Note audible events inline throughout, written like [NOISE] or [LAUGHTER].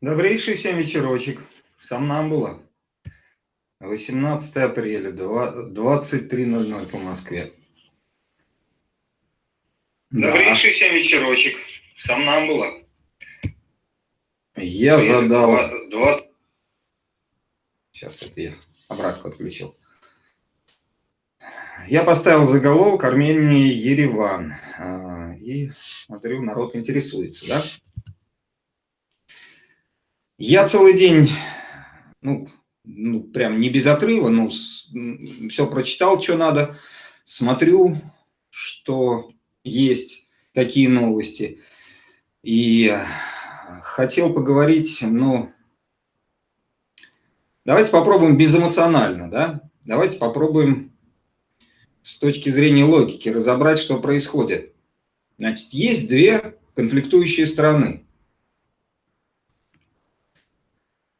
Добрейший всем вечерочек. Сам нам было. 18 апреля, 23.00 по Москве. Добрейший да. всем вечерочек. Сам нам было. Я задал... 20... Сейчас это я обратку отключил. Я поставил заголовок Армении Ереван. А, и смотрю, народ интересуется, да? Я целый день, ну, ну прям не без отрыва, ну, все прочитал, что надо, смотрю, что есть, какие новости. И хотел поговорить, ну, давайте попробуем безэмоционально, да? Давайте попробуем с точки зрения логики разобрать, что происходит. Значит, есть две конфликтующие стороны.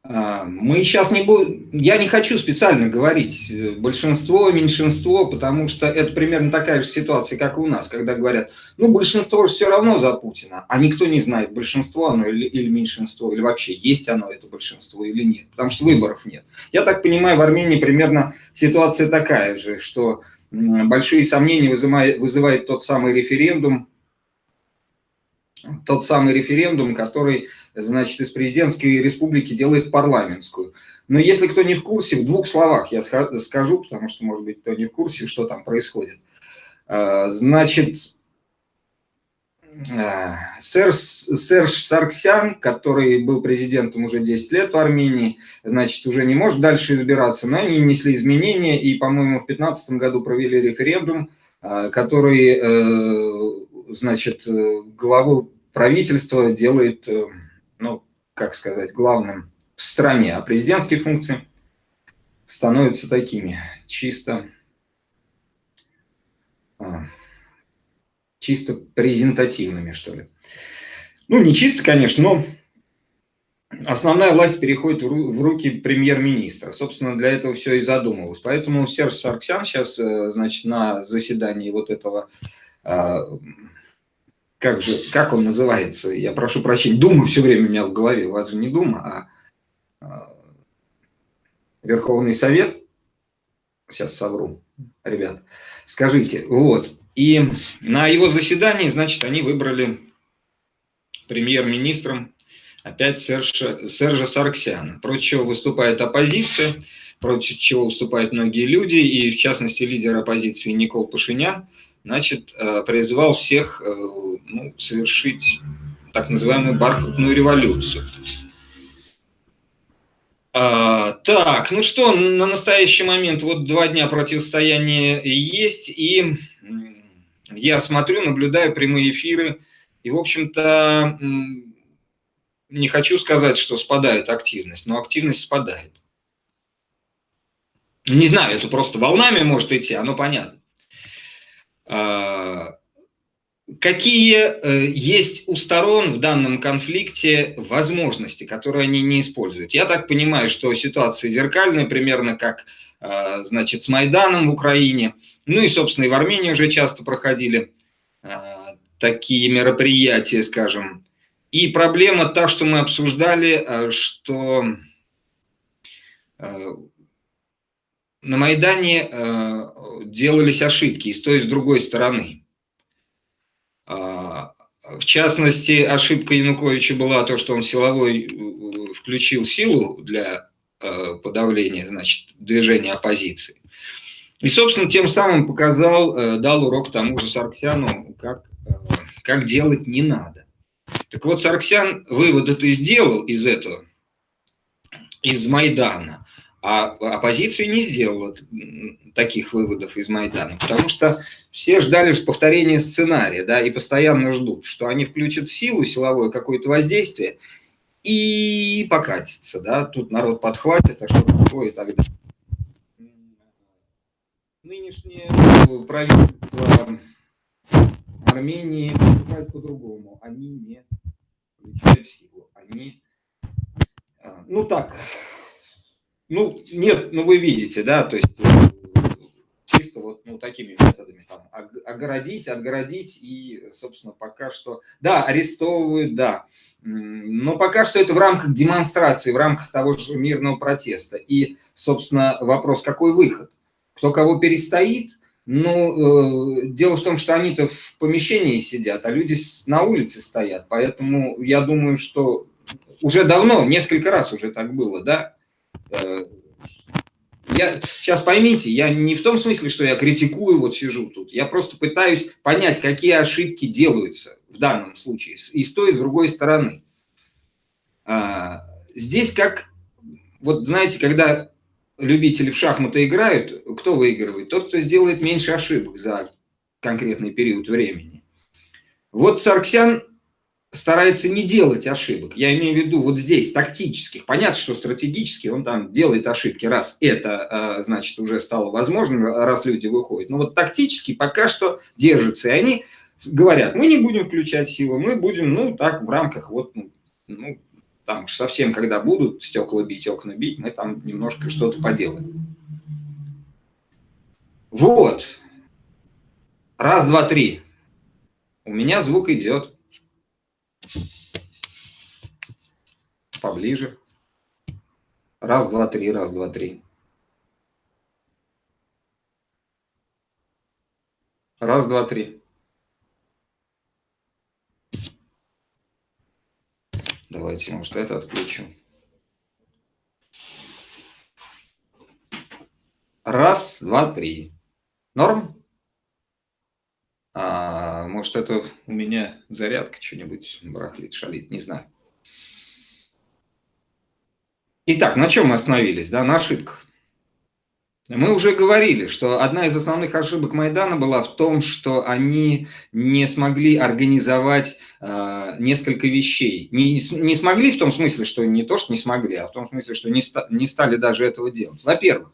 А, мы сейчас не будем, я не хочу специально говорить э, большинство, меньшинство, потому что это примерно такая же ситуация, как и у нас, когда говорят, ну большинство же все равно за Путина, а никто не знает, большинство оно или, или меньшинство, или вообще есть оно это большинство или нет, потому что выборов нет. Я так понимаю, в Армении примерно ситуация такая же, что большие сомнения вызывает, вызывает тот самый референдум, тот самый референдум, который значит, из президентской республики делает парламентскую. Но если кто не в курсе, в двух словах я скажу, потому что, может быть, кто не в курсе, что там происходит. А, значит, а, Серж, Серж Сарксян, который был президентом уже 10 лет в Армении, значит, уже не может дальше избираться, но они внесли изменения и, по-моему, в 2015 году провели референдум, а, который, э, значит, э, главу правительства делает э, ну, как сказать, главным в стране, а президентские функции становятся такими, чисто, а, чисто презентативными, что ли. Ну, не чисто, конечно, но основная власть переходит в руки премьер-министра. Собственно, для этого все и задумывалось. Поэтому Серж Сарксян сейчас, э, значит, на заседании вот этого а, как же, как он называется, я прошу прощения, Дума все время у меня в голове, у вас же не Дума, а, а Верховный Совет, сейчас совру, ребят, скажите, вот, и на его заседании, значит, они выбрали премьер-министром опять Сержа, Сержа Сарксяна, против чего выступает оппозиция, против чего выступают многие люди, и в частности лидер оппозиции Никол Пашинян, значит, э, призывал всех э, ну, совершить так называемую бархатную революцию. А, так, ну что, на настоящий момент вот два дня противостояния есть, и я смотрю, наблюдаю прямые эфиры, и, в общем-то, не хочу сказать, что спадает активность, но активность спадает. Не знаю, это просто волнами может идти, оно понятно. А, какие э, есть у сторон в данном конфликте возможности, которые они не используют? Я так понимаю, что ситуация зеркальная, примерно как а, значит, с Майданом в Украине. Ну и, собственно, и в Армении уже часто проходили а, такие мероприятия, скажем. И проблема та, что мы обсуждали, что на Майдане э, делались ошибки и с той, и с другой стороны. А, в частности, ошибка Януковича была то, что он силовой э, включил силу для э, подавления значит, движения оппозиции. И, собственно, тем самым показал, дал урок тому же Сарксяну, как, как делать не надо. Так вот, Сарксян вывод это сделал из этого, из Майдана. А оппозиция не сделала таких выводов из Майдана, потому что все ждали повторения сценария, да, и постоянно ждут, что они включат силу, силовое какое-то воздействие и покатится, да, тут народ подхватит, а что такое и так далее. Нынешнее правительство Армении поступает по-другому, они не включают силу, они, а, ну так, ну, нет, ну вы видите, да, то есть э, чисто вот ну, такими методами, там, отгородить, отгородить, и, собственно, пока что... Да, арестовывают, да, но пока что это в рамках демонстрации, в рамках того же мирного протеста. И, собственно, вопрос, какой выход? Кто кого перестоит? Ну, э, дело в том, что они-то в помещении сидят, а люди на улице стоят. Поэтому я думаю, что уже давно, несколько раз уже так было, да, я, сейчас поймите, я не в том смысле, что я критикую, вот сижу тут. Я просто пытаюсь понять, какие ошибки делаются в данном случае и с той, и с другой стороны. А, здесь как, вот знаете, когда любители в шахматы играют, кто выигрывает? Тот, кто сделает меньше ошибок за конкретный период времени. Вот Сарксян старается не делать ошибок. Я имею в виду вот здесь, тактических. Понятно, что стратегически он там делает ошибки, раз это, а, значит, уже стало возможным, раз люди выходят. Но вот тактически пока что держится. И они говорят, мы не будем включать силу, мы будем, ну, так, в рамках вот, ну, ну там уж совсем, когда будут стекла бить, окна бить, мы там немножко что-то поделаем. Вот. Раз, два, три. У меня звук идет. Поближе. Раз, два, три, раз, два, три. Раз, два, три. Давайте, может, это отключу. Раз, два, три. Норм? А, может, это у меня зарядка что-нибудь барахлит, шалит, не знаю. Итак, на чем мы остановились? Да, на ошибках. Мы уже говорили, что одна из основных ошибок Майдана была в том, что они не смогли организовать э, несколько вещей. Не, не смогли в том смысле, что не то, что не смогли, а в том смысле, что не, ста, не стали даже этого делать. Во-первых,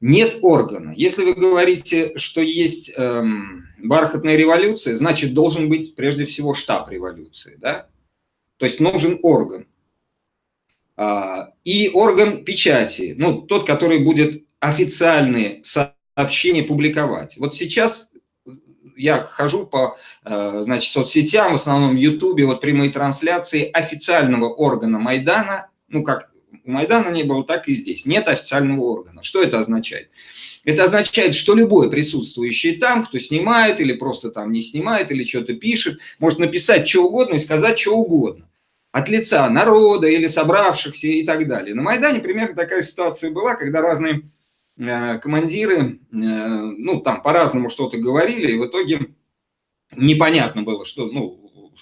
нет органа. Если вы говорите, что есть эм, бархатная революция, значит, должен быть прежде всего штаб революции. Да? То есть нужен орган. А, и орган печати, ну, тот, который будет официальные сообщения публиковать. Вот сейчас я хожу по э, значит, соцсетям, в основном в Ютубе, вот прямые трансляции официального органа Майдана, ну, как у Майдана не было, так и здесь. Нет официального органа. Что это означает? Это означает, что любой присутствующий там, кто снимает или просто там не снимает, или что-то пишет, может написать что угодно и сказать что угодно. От лица народа или собравшихся и так далее. На Майдане примерно такая ситуация была, когда разные э, командиры, э, ну, там по-разному что-то говорили, и в итоге непонятно было, что, ну,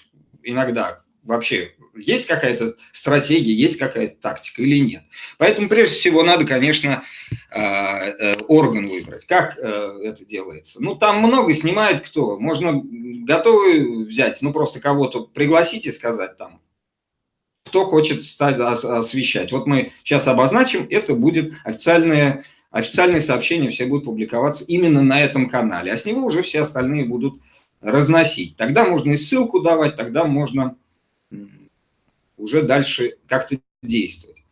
иногда вообще есть какая-то стратегия, есть какая-то тактика или нет. Поэтому прежде всего надо, конечно, э, э, орган выбрать. Как э, это делается? Ну, там много снимает кто. Можно готовы взять, ну, просто кого-то пригласить и сказать там, кто хочет стать, освещать. Вот мы сейчас обозначим, это будет официальное, официальные сообщения, все будут публиковаться именно на этом канале, а с него уже все остальные будут разносить. Тогда можно и ссылку давать, тогда можно уже дальше как-то действовать.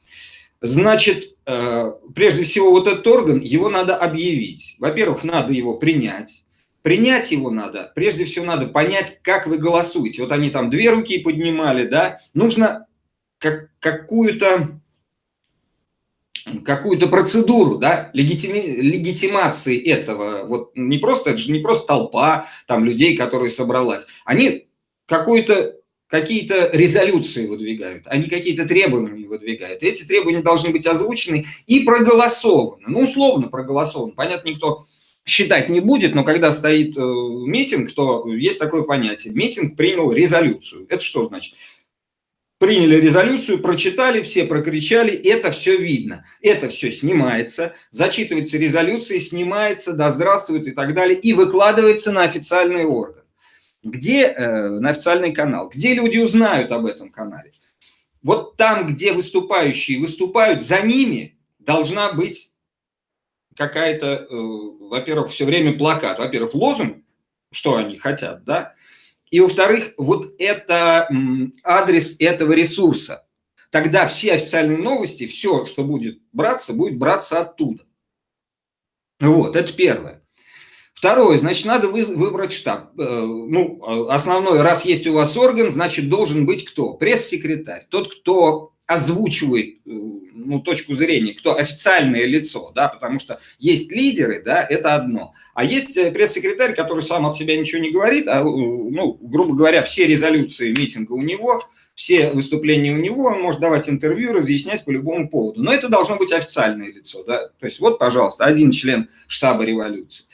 Значит, э, прежде всего, вот этот орган, его надо объявить. Во-первых, надо его принять. Принять его надо, прежде всего надо понять, как вы голосуете. Вот они там две руки поднимали, да. Нужно как, какую-то какую-то процедуру, да, легитими, легитимации этого, вот не просто, это же не просто толпа там людей, которые собралась, они какую-то какие-то резолюции выдвигают, они какие-то требования выдвигают. Эти требования должны быть озвучены и проголосованы. Ну, условно проголосованы. Понятно, никто считать не будет, но когда стоит э, митинг, то есть такое понятие. Митинг принял резолюцию. Это что значит? Приняли резолюцию, прочитали, все прокричали, это все видно. Это все снимается, зачитывается резолюция, снимается, да здравствует и так далее, и выкладывается на официальный орган. Где э, на официальный канал? Где люди узнают об этом канале? Вот там, где выступающие выступают, за ними должна быть какая-то, э, во-первых, все время плакат, во-первых, лозунг, что они хотят, да, и, во-вторых, вот это адрес этого ресурса. Тогда все официальные новости, все, что будет браться, будет браться оттуда. Вот, это первое. Второе, значит, надо вы, выбрать штаб. Э, ну, основной, раз есть у вас орган, значит, должен быть кто? Пресс-секретарь. Тот, кто озвучивает э, ну, точку зрения, кто официальное лицо, да, потому что есть лидеры, да, это одно. А есть э, пресс-секретарь, который сам от себя ничего не говорит, а, ну, грубо говоря, все резолюции митинга у него, все выступления у него, он может давать интервью, разъяснять по любому поводу. Но это должно быть официальное лицо, да, то есть вот, пожалуйста, один член штаба революции.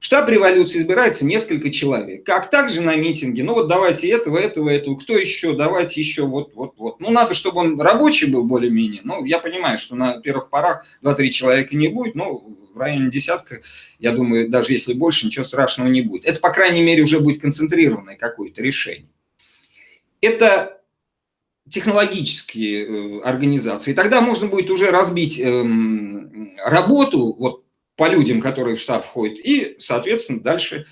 Штаб революции избирается несколько человек. Как также на митинге, ну вот давайте этого, этого, этого, кто еще, давайте еще, вот, вот, вот. Ну надо, чтобы он рабочий был более-менее. Ну я понимаю, что на первых порах 2-3 человека не будет, но в районе десятка, я думаю, даже если больше, ничего страшного не будет. Это, по крайней мере, уже будет концентрированное какое-то решение. Это технологические э, организации. Тогда можно будет уже разбить эм, работу, вот по людям, которые в штаб входят, и, соответственно, дальше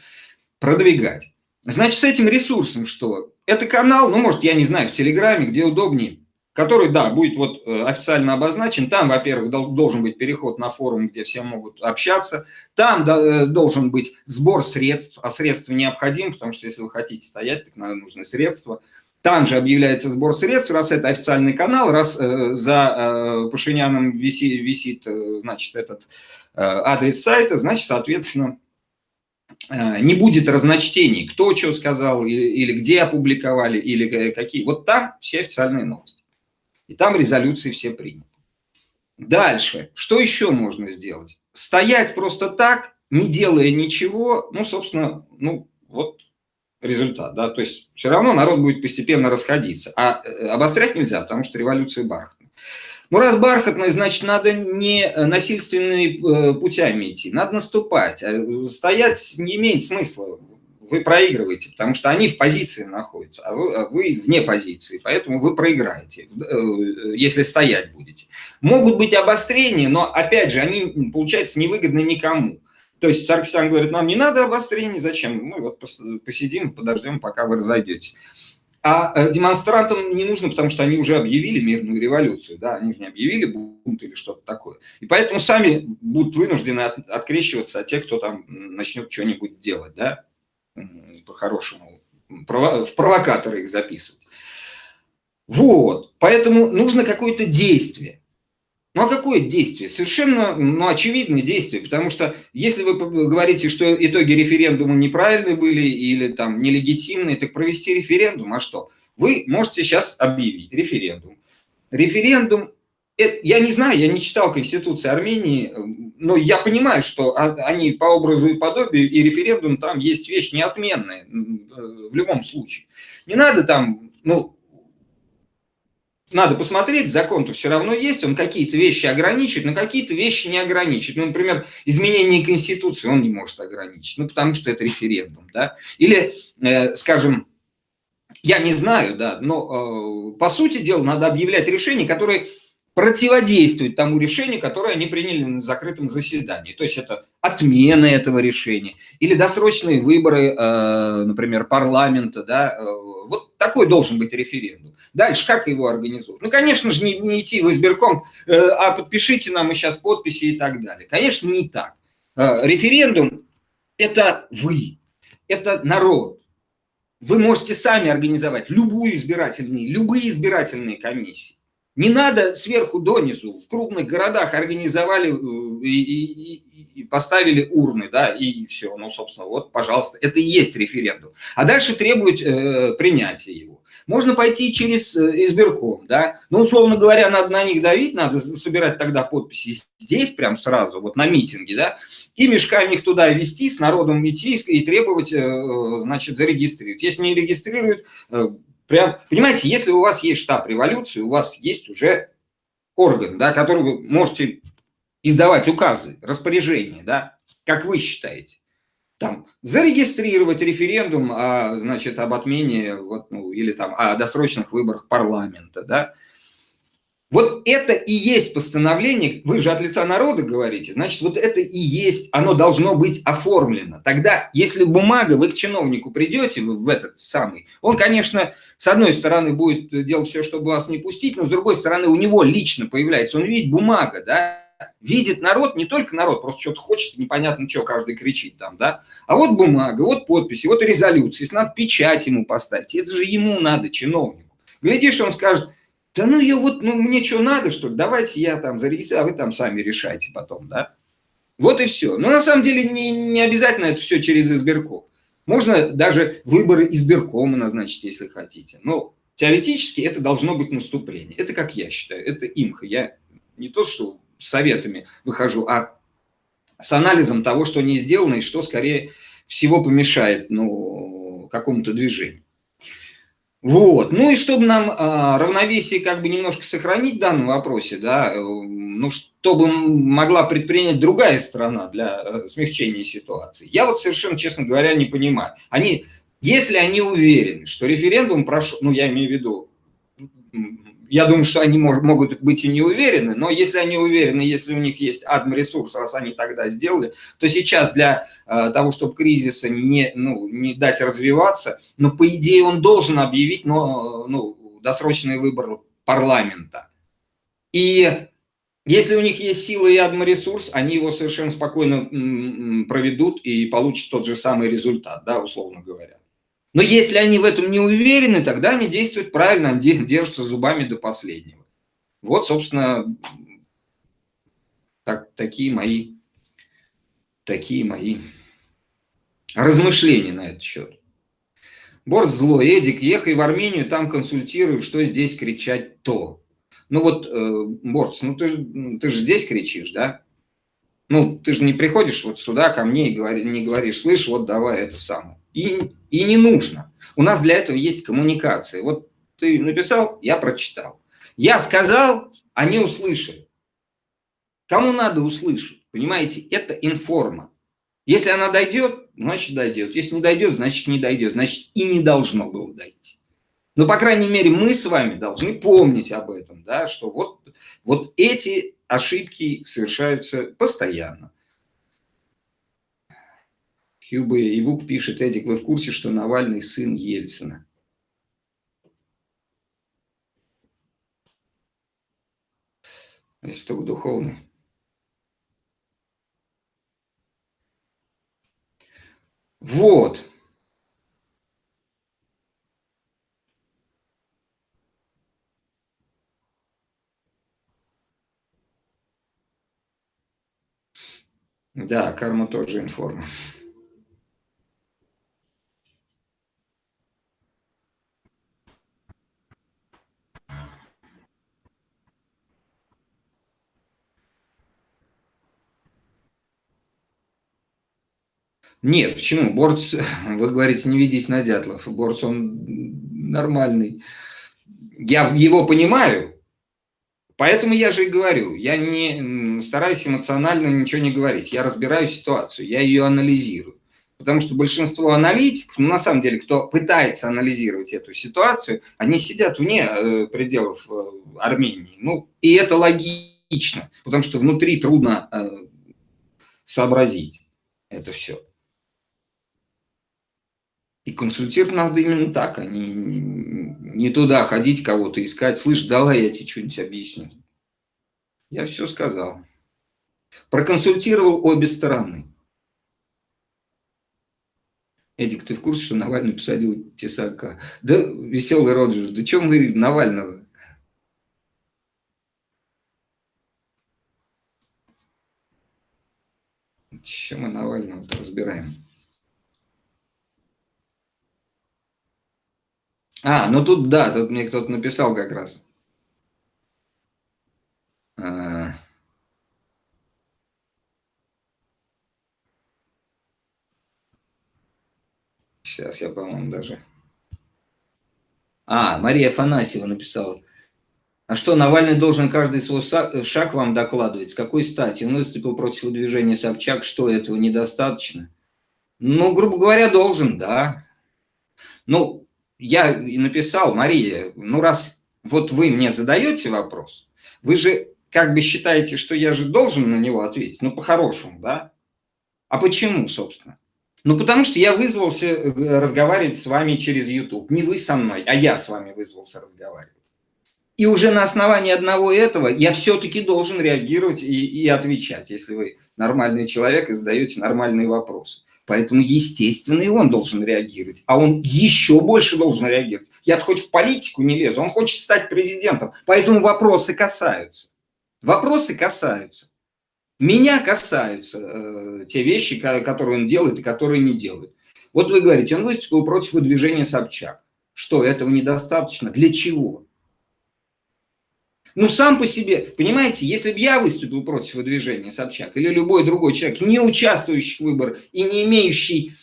продвигать. Значит, с этим ресурсом что? Это канал, ну, может, я не знаю, в Телеграме, где удобнее, который, да, будет вот э, официально обозначен. Там, во-первых, должен быть переход на форум, где все могут общаться. Там э, должен быть сбор средств, а средства необходимы, потому что если вы хотите стоять, так надо нужны средства. Там же объявляется сбор средств, раз это официальный канал, раз э, за э, Пашиняном висит, висит э, значит, этот адрес сайта, значит, соответственно, э, не будет разночтений, кто что сказал, или где опубликовали, или какие. Вот там все официальные новости. И там резолюции все приняты. Дальше, что еще можно сделать? Стоять просто так, не делая ничего, ну, собственно, ну, вот результат, да, то есть все равно народ будет постепенно расходиться, а э, обострять нельзя, потому что революция бархатная. Ну, раз бархатный, значит, надо не э, насильственными э, путями идти, надо наступать. А стоять не имеет смысла, вы проигрываете, потому что они в позиции находятся, а вы, а вы вне позиции, поэтому вы проиграете, э, если стоять будете. Могут быть обострения, но, опять же, они, получается, невыгодны никому. То есть Саркисян говорит, нам не надо обострений, зачем? Мы вот посидим, подождем, пока вы разойдетесь. А э, демонстрантам не нужно, потому что они уже объявили мирную революцию, да, они же не объявили бунт или что-то такое. И поэтому сами будут вынуждены от, открещиваться от тех, кто там начнет что-нибудь делать, да, по-хорошему, в провокаторы их записывать. Вот, поэтому нужно какое-то действие. Ну а какое действие? Совершенно ну, очевидное действие, потому что если вы говорите, что итоги референдума неправильные были или там нелегитимные, так провести референдум, а что? Вы можете сейчас объявить референдум. Референдум, это, я не знаю, я не читал Конституции Армении, но я понимаю, что они по образу и подобию, и референдум там есть вещь неотменная в любом случае. Не надо там, ну, надо посмотреть, закон-то все равно есть, он какие-то вещи ограничит, но какие-то вещи не ограничит. Ну, например, изменение Конституции он не может ограничить, ну, потому что это референдум, да. Или, э, скажем, я не знаю, да, но э, по сути дела надо объявлять решения, которые противодействуют тому решению, которое они приняли на закрытом заседании. То есть это отмена этого решения или досрочные выборы, э, например, парламента. Да, э, вот такой должен быть референдум. Дальше как его организовать? Ну, конечно же, не, не идти в избирком, э, а подпишите нам и сейчас подписи и так далее. Конечно, не так. Референдум – это вы, это народ. Вы можете сами организовать любую избирательные, любые избирательные комиссии. Не надо сверху донизу. В крупных городах организовали э, и, и, и поставили урны, да, и все. Ну, собственно, вот, пожалуйста, это и есть референдум. А дальше требует э, принятия его. Можно пойти через э, избирком, да. Ну, условно говоря, надо на них давить, надо собирать тогда подписи здесь прям сразу, вот на митинге, да, и мешками их туда вести, с народом идти и требовать, э, значит, зарегистрировать. Если не регистрируют, Прям, понимаете, если у вас есть штаб революции, у вас есть уже орган, да, который вы можете издавать указы, распоряжения, да, как вы считаете. Там, зарегистрировать референдум о, значит, об отмене вот, ну, или там, о досрочных выборах парламента, да, вот это и есть постановление, вы же от лица народа говорите, значит, вот это и есть, оно должно быть оформлено. Тогда, если бумага, вы к чиновнику придете, в этот самый, он, конечно, с одной стороны будет делать все, чтобы вас не пустить, но с другой стороны у него лично появляется, он видит бумага, да, видит народ, не только народ, просто что-то хочет, непонятно что, каждый кричит там, да, а вот бумага, вот подписи, вот резолюция, если надо печать ему поставить, это же ему надо, чиновнику. Глядишь, он скажет, да ну я вот, ну мне что надо, что ли, давайте я там зарегистрирую, а вы там сами решайте потом, да. Вот и все. Но на самом деле не, не обязательно это все через избирком. Можно даже выборы избиркома назначить, если хотите. Но теоретически это должно быть наступление. Это как я считаю, это имха. Я не то, что с советами выхожу, а с анализом того, что не сделано и что, скорее всего, помешает ну, какому-то движению. Вот. Ну и чтобы нам а, равновесие как бы немножко сохранить в данном вопросе, да, э, ну что бы могла предпринять другая страна для э, смягчения ситуации, я вот совершенно, честно говоря, не понимаю. Они, если они уверены, что референдум прошел, ну я имею в виду я думаю, что они мож, могут быть и не уверены, но если они уверены, если у них есть адм-ресурс, раз они тогда сделали, то сейчас для э, того, чтобы кризиса не, ну, не дать развиваться, ну, по идее, он должен объявить но, ну, досрочный выбор парламента. И если у них есть сила и адм-ресурс, они его совершенно спокойно проведут и получат тот же самый результат, да, условно говоря. Но если они в этом не уверены, тогда они действуют правильно, они держатся зубами до последнего. Вот, собственно, так, такие мои, такие мои размышления на этот счет. Борт злой, Эдик, ехай в Армению, там консультирую, что здесь кричать то. Ну вот, э, Борт, ну ты, ты же здесь кричишь, да? Ну, ты же не приходишь вот сюда ко мне и говори, не говоришь, слышь, вот давай это самое. И, и не нужно. У нас для этого есть коммуникация. Вот ты написал, я прочитал. Я сказал, они услышали. Кому надо услышать? Понимаете, это информа. Если она дойдет, значит дойдет. Если не дойдет, значит не дойдет. Значит и не должно было дойти. Но, по крайней мере, мы с вами должны помнить об этом, да, что вот, вот эти ошибки совершаются постоянно. Хьюбы и Вук пишет, Эдик, вы в курсе, что Навальный сын Ельцина? Если только духовный. Вот. Да, карма тоже информа. Нет, почему? Борц, [LAUGHS] вы говорите, не ведись на дятлов. Борц, он нормальный. Я его понимаю, поэтому я же и говорю. Я не стараюсь эмоционально ничего не говорить. Я разбираю ситуацию, я ее анализирую. Потому что большинство аналитиков, ну, на самом деле, кто пытается анализировать эту ситуацию, они сидят вне э, пределов э, Армении. Ну, и это логично, потому что внутри трудно э, сообразить это все. И консультировать надо именно так, а не, не туда ходить, кого-то искать. Слышь, давай я тебе что-нибудь объясню. Я все сказал. Проконсультировал обе стороны. Эдик, ты в курсе, что Навальный посадил Тесака? Да, веселый Роджер, да чем вы Навального? Чем мы Навального разбираем? А, ну тут, да, тут мне кто-то написал как раз. А... Сейчас я, по-моему, даже... А, Мария Афанасьева написала. А что, Навальный должен каждый свой шаг вам докладывать? С какой стати? Он выступил против движения Собчак. Что, этого недостаточно? Ну, грубо говоря, должен, да. Ну, я и написал, Мария, ну раз вот вы мне задаете вопрос, вы же как бы считаете, что я же должен на него ответить, ну по-хорошему, да? А почему, собственно? Ну потому что я вызвался э, разговаривать с вами через YouTube. Не вы со мной, а я с вами вызвался разговаривать. И уже на основании одного этого я все-таки должен реагировать и, и отвечать, если вы нормальный человек и задаете нормальные вопросы. Поэтому, естественно, и он должен реагировать. А он еще больше должен реагировать. Я хоть в политику не лезу, он хочет стать президентом. Поэтому вопросы касаются. Вопросы касаются. Меня касаются э, те вещи, которые он делает и которые не делает. Вот вы говорите, он выступил против выдвижения Собчак. Что, этого недостаточно? Для чего? Ну, сам по себе, понимаете, если бы я выступил против выдвижения Собчак или любой другой человек, не участвующий в выборах и не имеющий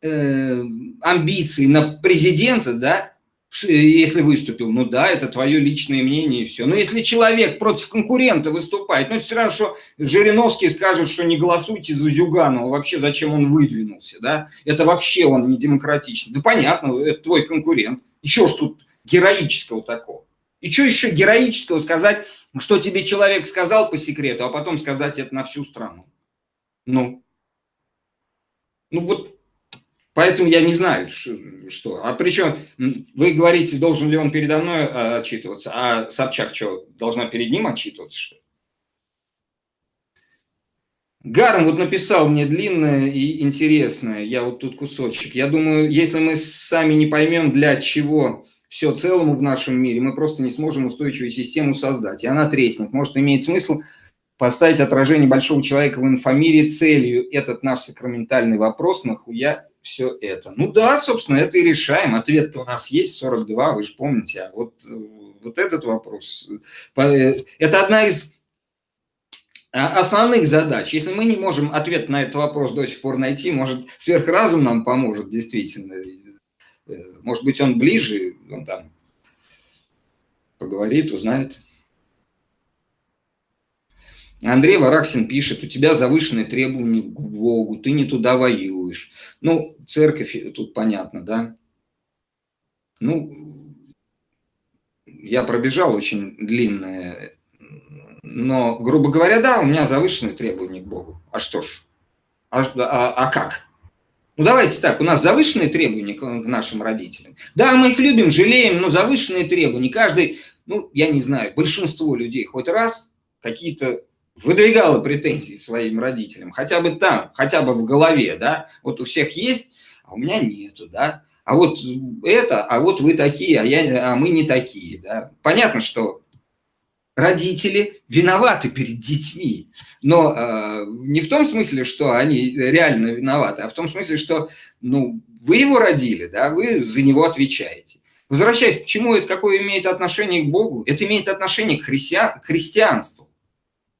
э, амбиций на президента, да, если выступил, ну да, это твое личное мнение и все. Но если человек против конкурента выступает, ну это все равно, что Жириновский скажет, что не голосуйте за Зюганова, вообще зачем он выдвинулся, да, это вообще он не демократичный. Да понятно, это твой конкурент. Еще что тут героического такого? И что еще героического сказать, что тебе человек сказал по секрету, а потом сказать это на всю страну? Ну, ну вот, поэтому я не знаю, что. А причем, вы говорите, должен ли он передо мной а, отчитываться, а Собчак что, должна перед ним отчитываться, что ли? Гарн вот написал мне длинное и интересное, я вот тут кусочек. Я думаю, если мы сами не поймем, для чего все целому в нашем мире, мы просто не сможем устойчивую систему создать, и она треснет. Может, имеет смысл поставить отражение большого человека в инфомире целью этот наш сакраментальный вопрос, нахуя все это? Ну да, собственно, это и решаем. Ответ у нас есть, 42, вы же помните. А вот, вот этот вопрос, это одна из основных задач. Если мы не можем ответ на этот вопрос до сих пор найти, может, сверхразум нам поможет действительно Э, может быть, он ближе, он там поговорит, узнает. Андрей Вараксин пишет, у тебя завышенные требования к Богу, ты не туда воюешь. Ну, церковь, тут понятно, да? Ну, я пробежал очень длинное, но, грубо говоря, да, у меня завышенные требования к Богу. А что ж? А, а, а как? Ну давайте так, у нас завышенные требования к нашим родителям. Да, мы их любим, жалеем, но завышенные требования. Каждый, ну я не знаю, большинство людей хоть раз какие-то выдвигало претензии своим родителям, хотя бы там, хотя бы в голове, да, вот у всех есть, а у меня нету, да, а вот это, а вот вы такие, а, я, а мы не такие, да. Понятно, что родители виноваты перед детьми. Но э, не в том смысле, что они реально виноваты, а в том смысле, что ну, вы его родили, да, вы за него отвечаете. Возвращаясь, почему это какое имеет отношение к Богу? Это имеет отношение к, к христианству.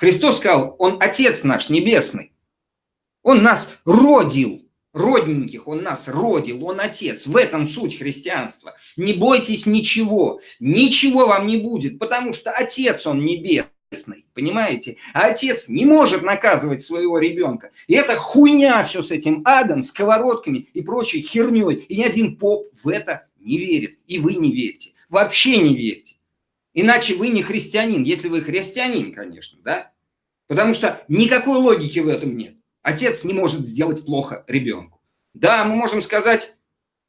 Христос сказал, Он Отец наш Небесный. Он нас родил родненьких, он нас родил, он отец. В этом суть христианства. Не бойтесь ничего, ничего вам не будет, потому что отец он небесный, понимаете? А отец не может наказывать своего ребенка. И это хуйня все с этим адом, сковородками и прочей херней. И ни один поп в это не верит. И вы не верите. Вообще не верите. Иначе вы не христианин, если вы христианин, конечно, да? Потому что никакой логики в этом нет. Отец не может сделать плохо ребенку. Да, мы можем сказать,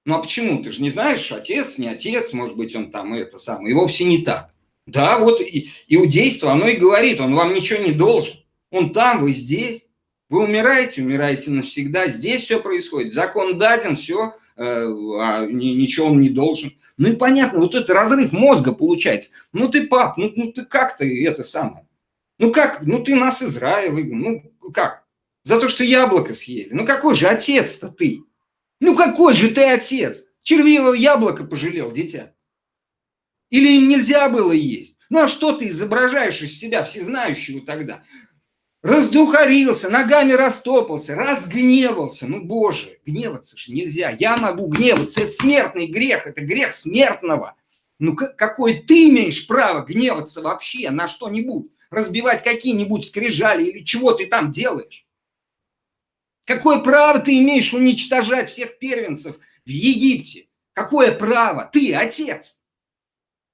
ну а почему? Ты же не знаешь, отец, не отец, может быть, он там это самое. И вовсе не так. Да, вот и, иудейство, оно и говорит, он вам ничего не должен. Он там, вы здесь. Вы умираете, умираете навсегда. Здесь все происходит. Закон даден, все, э, а ничего он не должен. Ну и понятно, вот это разрыв мозга получается. Ну ты пап, ну, ну ты как ты это самое? Ну как, ну ты нас из рая выгнал, ну как? За то, что яблоко съели. Ну какой же отец-то ты? Ну какой же ты отец? Червивое яблоко пожалел, дитя. Или им нельзя было есть? Ну а что ты изображаешь из себя всезнающего тогда? Раздухарился, ногами растопался, разгневался. Ну, боже, гневаться же нельзя. Я могу гневаться. Это смертный грех, это грех смертного. Ну, какой ты имеешь право гневаться вообще на что-нибудь? Разбивать какие-нибудь скрижали или чего ты там делаешь? Какое право ты имеешь уничтожать всех первенцев в Египте? Какое право? Ты отец.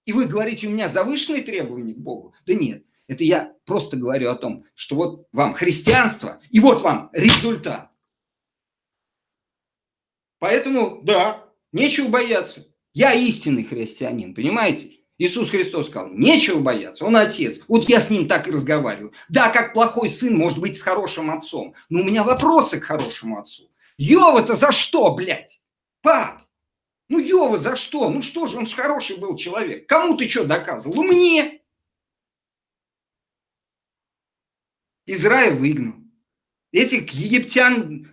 И вы говорите, у меня завышенные требования к Богу? Да нет, это я просто говорю о том, что вот вам христианство, и вот вам результат. Поэтому, да, нечего бояться. Я истинный христианин, понимаете? Иисус Христос сказал, нечего бояться, он отец. Вот я с ним так и разговариваю. Да, как плохой сын может быть с хорошим отцом. Но у меня вопросы к хорошему отцу. Йова-то за что, блядь? Пап, ну Йова за что? Ну что же, он же хороший был человек. Кому ты что доказывал? Ну мне. Израиль выгнал. Этих египтян,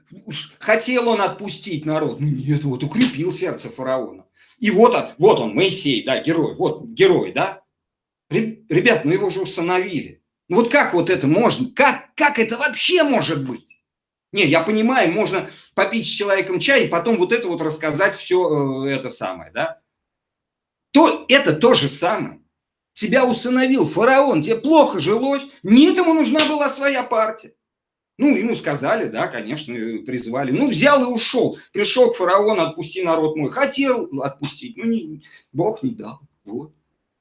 хотел он отпустить народ. Нет, вот укрепил сердце фараона. И вот он, вот он, Моисей, да, герой, вот герой, да. Ребят, мы его уже усыновили. Ну вот как вот это можно, как, как это вообще может быть? Не, я понимаю, можно попить с человеком чай и потом вот это вот рассказать все э, это самое, да. То, это то же самое. Тебя усыновил фараон, тебе плохо жилось, не этому нужна была своя партия. Ну, ему сказали, да, конечно, призвали. Ну, взял и ушел. Пришел к фараону, отпусти народ мой. Хотел отпустить, ну, не, Бог не дал. Вот.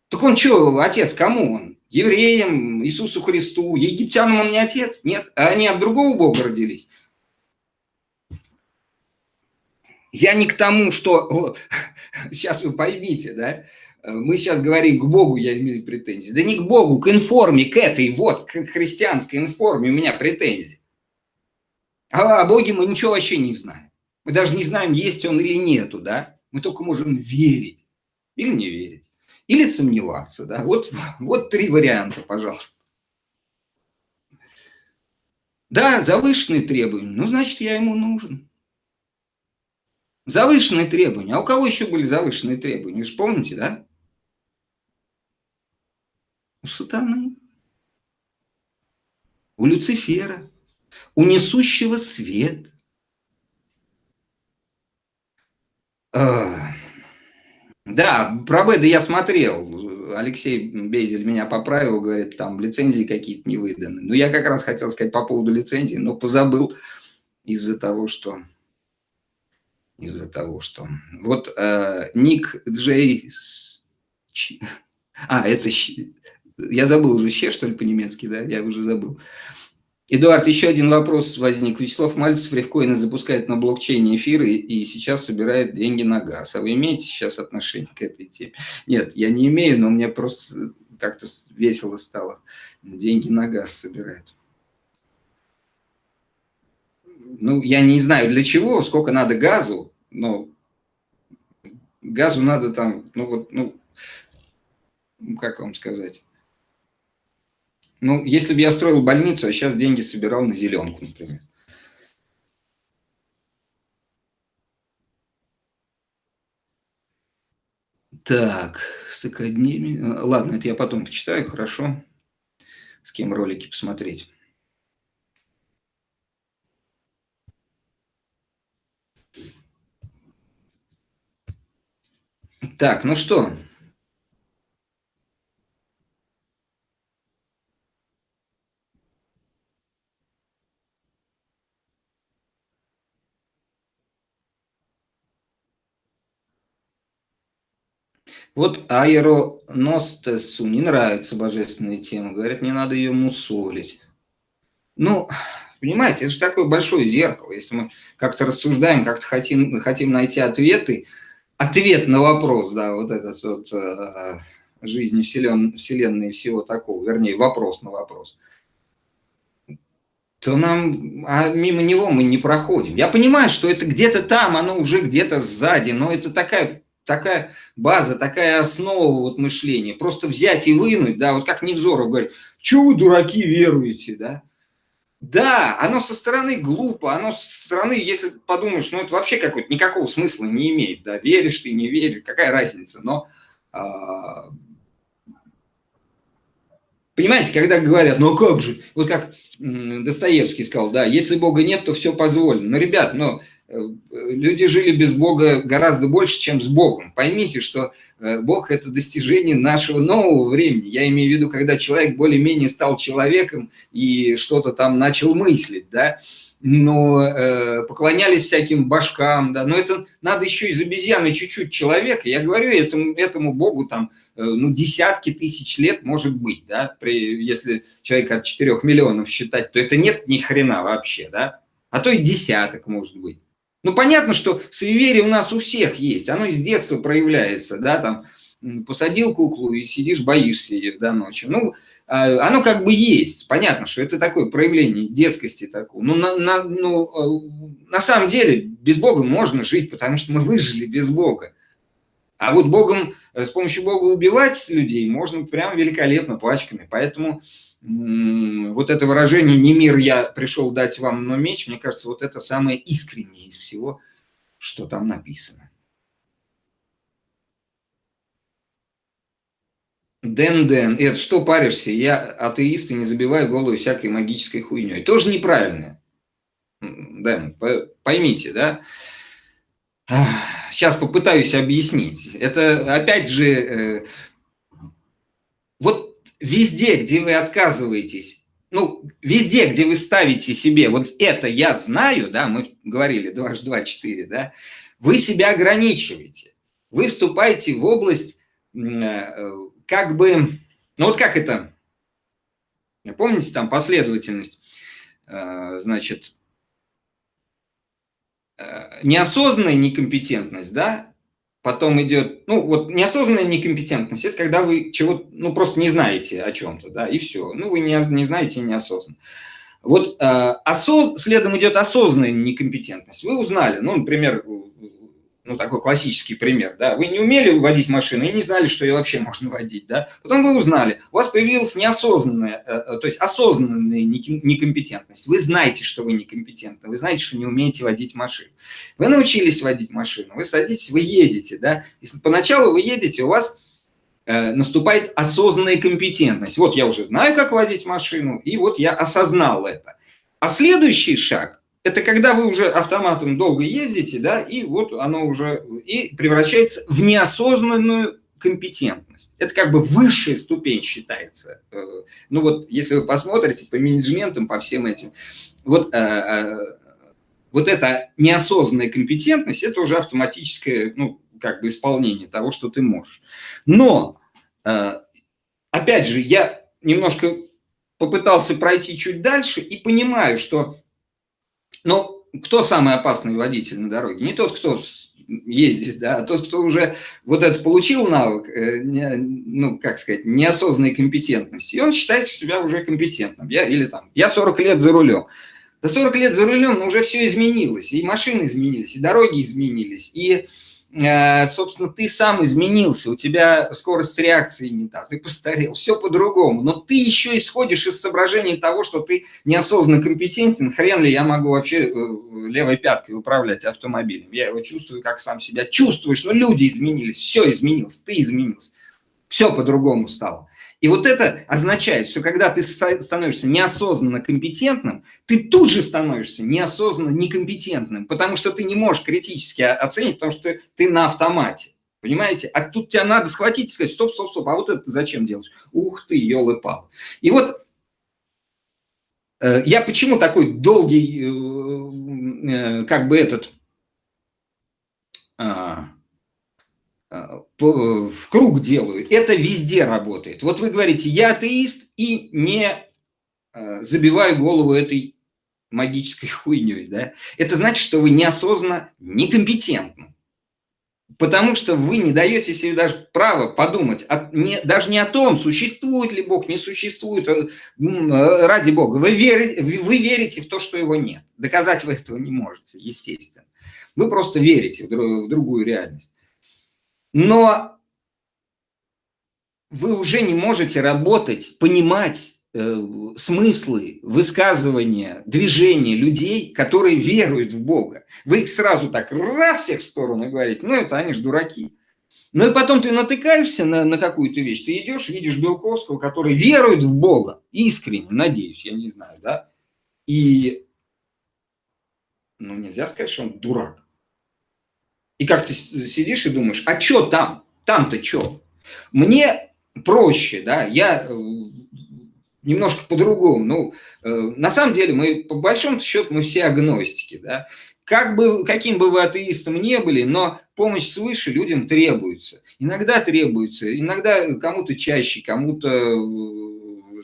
Так он что, отец кому он? Евреям, Иисусу Христу, египтянам он не отец? Нет, а они от другого Бога родились. Я не к тому, что... [LAUGHS] Сейчас вы поймите, да? Мы сейчас говорим к Богу, я имею претензии. Да не к Богу, к информе, к этой вот, к христианской информе у меня претензии. А о Боге мы ничего вообще не знаем. Мы даже не знаем, есть он или нету, да? Мы только можем верить или не верить, или сомневаться, да? Вот, вот три варианта, пожалуйста. Да, завышенные требования, ну, значит, я ему нужен. Завышенные требования. А у кого еще были завышенные требования? Вы же помните, да? У сатаны. У Люцифера у несущего свет. Да, про Беда я смотрел. Алексей Безель меня поправил, говорит, там лицензии какие-то не выданы. Но я как раз хотел сказать по поводу лицензии, но позабыл из-за того, что... Из-за того, что... Вот э, Ник Джей... А, это... Я забыл уже, ще, что ли, по-немецки, да? Я уже забыл. Эдуард, еще один вопрос возник. Вячеслав Мальцев рифкоины запускает на блокчейне эфиры и сейчас собирает деньги на газ. А вы имеете сейчас отношение к этой теме? Нет, я не имею, но мне просто как-то весело стало. Деньги на газ собирают. Ну, я не знаю для чего, сколько надо газу, но газу надо там, ну вот, ну, как вам сказать, ну, если бы я строил больницу, а сейчас деньги собирал на зеленку, например. Так, с академией... Ладно, это я потом почитаю, хорошо. С кем ролики посмотреть. Так, ну что, Вот аэроностесу не нравится божественная тема. Говорят, не надо ее мусолить. Ну, понимаете, это же такое большое зеркало. Если мы как-то рассуждаем, как-то хотим, хотим найти ответы, ответ на вопрос, да, вот этот вот э, жизни вселен, Вселенной и всего такого, вернее, вопрос на вопрос, то нам, а мимо него мы не проходим. Я понимаю, что это где-то там, оно уже где-то сзади, но это такая такая база, такая основа вот мышления. Просто взять и вынуть, да, вот как Невзоров говорит, что вы, дураки, веруете, да? Да, оно со стороны глупо, оно со стороны, если подумаешь, ну это вообще какой-то никакого смысла не имеет, да, веришь ты, не веришь, какая разница, но а, Понимаете, когда говорят, ну а как же, вот как Достоевский сказал, да, если Бога нет, то все позволено. Ну, ребят, ну, люди жили без Бога гораздо больше, чем с Богом. Поймите, что э, Бог – это достижение нашего нового времени. Я имею в виду, когда человек более-менее стал человеком и что-то там начал мыслить, да, но э, поклонялись всяким башкам, да, но это надо еще из обезьяны чуть-чуть человека. Я говорю этому, этому Богу там, э, ну, десятки тысяч лет может быть, да, при, если человек от 4 миллионов считать, то это нет ни хрена вообще, да, а то и десяток может быть. Ну, понятно, что суеверие у нас у всех есть, оно с детства проявляется, да, там, посадил куклу и сидишь, боишься ее до ночи. Ну, а, оно как бы есть. Понятно, что это такое проявление детскости такого. Ну, на, на, ну, а, на самом деле без Бога можно жить, потому что мы выжили без Бога. А вот Богом, с помощью Бога убивать людей можно прям великолепно пачками. Поэтому вот это выражение «не мир я пришел дать вам, но меч», мне кажется, вот это самое искреннее из всего, что там написано. Дэн Дэн, это что паришься? Я атеист и не забиваю голову всякой магической хуйней. Тоже неправильно. Дэн, поймите, да? Сейчас попытаюсь объяснить. Это опять же, э, везде, где вы отказываетесь, ну, везде, где вы ставите себе, вот это я знаю, да, мы говорили 2H2, 4, да, вы себя ограничиваете. Вы вступаете в область э, как бы, ну вот как это, помните там последовательность, э, значит, э, неосознанная некомпетентность, да, потом идет, ну вот неосознанная некомпетентность, это когда вы чего ну просто не знаете о чем-то, да, и все, ну вы не, не знаете неосознанно. Вот э, осоз... следом идет осознанная некомпетентность. Вы узнали, ну, например, ну, такой классический пример, да, вы не умели водить машину и не знали, что ее вообще можно водить, да, потом вы узнали, у вас появилась неосознанная, э, э, то есть осознанная некомпетентность, вы знаете, что вы некомпетентны, вы знаете, что не умеете водить машину, вы научились водить машину, вы садитесь, вы едете, да, и поначалу вы едете, у вас э, наступает осознанная компетентность, вот я уже знаю, как водить машину, и вот я осознал это, а следующий шаг – это когда вы уже автоматом долго ездите, да, и вот оно уже и превращается в неосознанную компетентность. Это как бы высшая ступень считается. Э, ну вот, если вы посмотрите по менеджментам, по всем этим, вот, э, э, вот эта неосознанная компетентность, это уже автоматическое, ну, как бы исполнение того, что ты можешь. Но, опять же, я немножко попытался пройти чуть дальше и понимаю, что но кто самый опасный водитель на дороге? Не тот, кто ездит, да, а тот, кто уже вот это получил навык, э, ну, как сказать, неосознанной компетентности, и он считает себя уже компетентным. Я, или там, я 40 лет за рулем. Да 40 лет за рулем, но уже все изменилось, и машины изменились, и дороги изменились, и собственно, ты сам изменился, у тебя скорость реакции не та, ты постарел, все по-другому, но ты еще исходишь из соображений того, что ты неосознанно компетентен, хрен ли я могу вообще э, левой пяткой управлять автомобилем, я его чувствую, как сам себя чувствуешь, но люди изменились, все изменилось, ты изменился, все по-другому стало. И вот это означает, что когда ты становишься неосознанно компетентным, ты тут же становишься неосознанно некомпетентным, потому что ты не можешь критически оценить, потому что ты на автомате. Понимаете? А тут тебя надо схватить и сказать, стоп, стоп, стоп, а вот это зачем делаешь? Ух ты, елы-пал. И вот э, я почему такой долгий, э, э, как бы этот, а, в круг делаю. Это везде работает. Вот вы говорите, я атеист и не э, забиваю голову этой магической [LAUGHS] хуйней. Да? Это значит, что вы неосознанно некомпетентны. Потому что вы не даете себе даже право подумать, от, не, даже не о том, существует ли Бог, не существует, э, ради Бога. Вы верите, вы верите в то, что его нет. Доказать вы этого не можете, естественно. Вы просто верите в, в другую реальность но вы уже не можете работать, понимать э, смыслы, высказывания, движения людей, которые веруют в Бога. Вы их сразу так раз всех в сторону говорите, ну это они же дураки. Ну и потом ты натыкаешься на, на какую-то вещь, ты идешь, видишь Белковского, который верует в Бога, искренне, надеюсь, я не знаю, да, и, ну нельзя сказать, что он дурак. И как ты сидишь и думаешь, а что там? Там-то что? Мне проще, да, я э, немножко по-другому. Ну, э, на самом деле, мы, по большому счету, мы все агностики, да. Как бы, каким бы вы атеистом не были, но помощь свыше людям требуется. Иногда требуется, иногда кому-то чаще, кому-то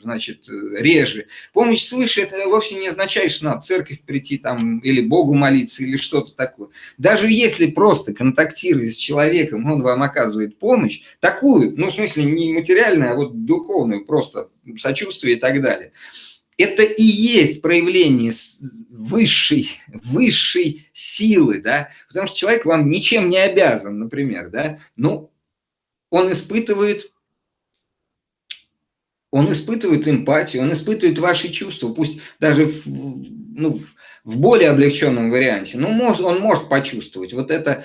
значит, реже. Помощь свыше это вовсе не означает, что надо в церковь прийти там или Богу молиться или что-то такое. Даже если просто контактируя с человеком, он вам оказывает помощь, такую, ну, в смысле, не материальную, а вот духовную, просто сочувствие и так далее – это и есть проявление высшей, высшей силы, да, потому что человек вам ничем не обязан, например, да, ну, он испытывает, он испытывает эмпатию, он испытывает ваши чувства, пусть даже в, ну, в более облегченном варианте, но может, он может почувствовать вот это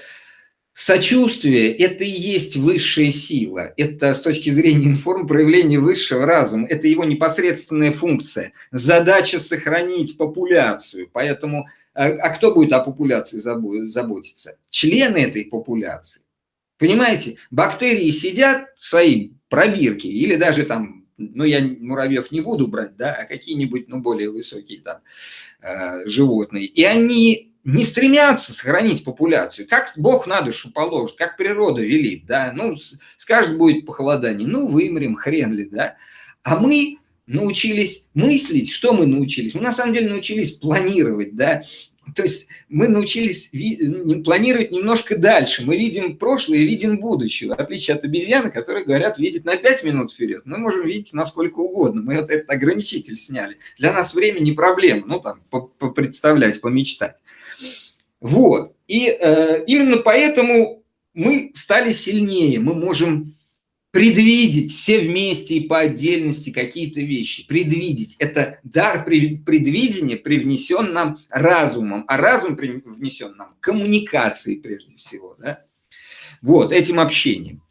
Сочувствие – это и есть высшая сила. Это с точки зрения информ проявление высшего разума. Это его непосредственная функция. Задача – сохранить популяцию. Поэтому, а, а кто будет о популяции заботиться? Члены этой популяции. Понимаете, бактерии сидят в своей пробирке или даже там, ну я муравьев не буду брать, да, а какие-нибудь, ну более высокие там э, животные. И они не стремятся сохранить популяцию. Как Бог на душу положит, как природа велит, да, ну, скажет, будет похолодание, ну, вымрем, хрен ли, да. А мы научились мыслить, что мы научились? Мы на самом деле научились планировать, да, то есть мы научились планировать немножко дальше. Мы видим прошлое и видим будущее. В отличие от обезьяны, которые говорят, видит на 5 минут вперед. Мы можем видеть насколько угодно. Мы вот этот ограничитель сняли. Для нас время не проблема. Ну, там, представлять, помечтать. Вот. И э, именно поэтому мы стали сильнее, мы можем предвидеть все вместе и по отдельности какие-то вещи, предвидеть. Это дар предвидения привнесен нам разумом, а разум привнесен нам коммуникацией прежде всего, да? вот, этим общением.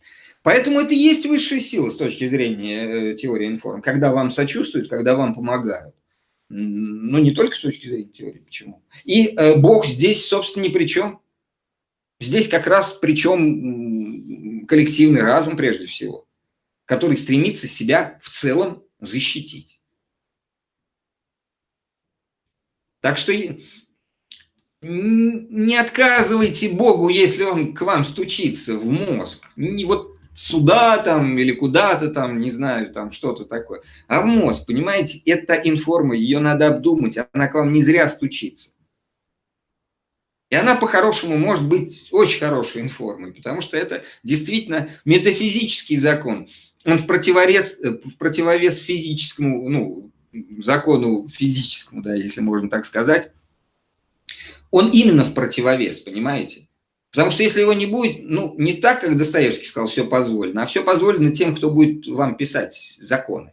Поэтому это и есть высшая сила с точки зрения э, теории информ, когда вам сочувствуют, когда вам помогают. Ну, не только с точки зрения теории, почему. И э, Бог здесь, собственно, ни при чем. Здесь как раз причем коллективный разум прежде всего, который стремится себя в целом защитить. Так что не отказывайте Богу, если он к вам стучится в мозг. Не вот сюда там или куда-то там, не знаю, там что-то такое. А в мозг, понимаете, это информа, ее надо обдумать, она к вам не зря стучится. И она по-хорошему может быть очень хорошей информой, потому что это действительно метафизический закон. Он в противовес, в противовес физическому, ну, закону физическому, да, если можно так сказать. Он именно в противовес, понимаете? Потому что если его не будет, ну, не так, как Достоевский сказал, все позволено, а все позволено тем, кто будет вам писать законы.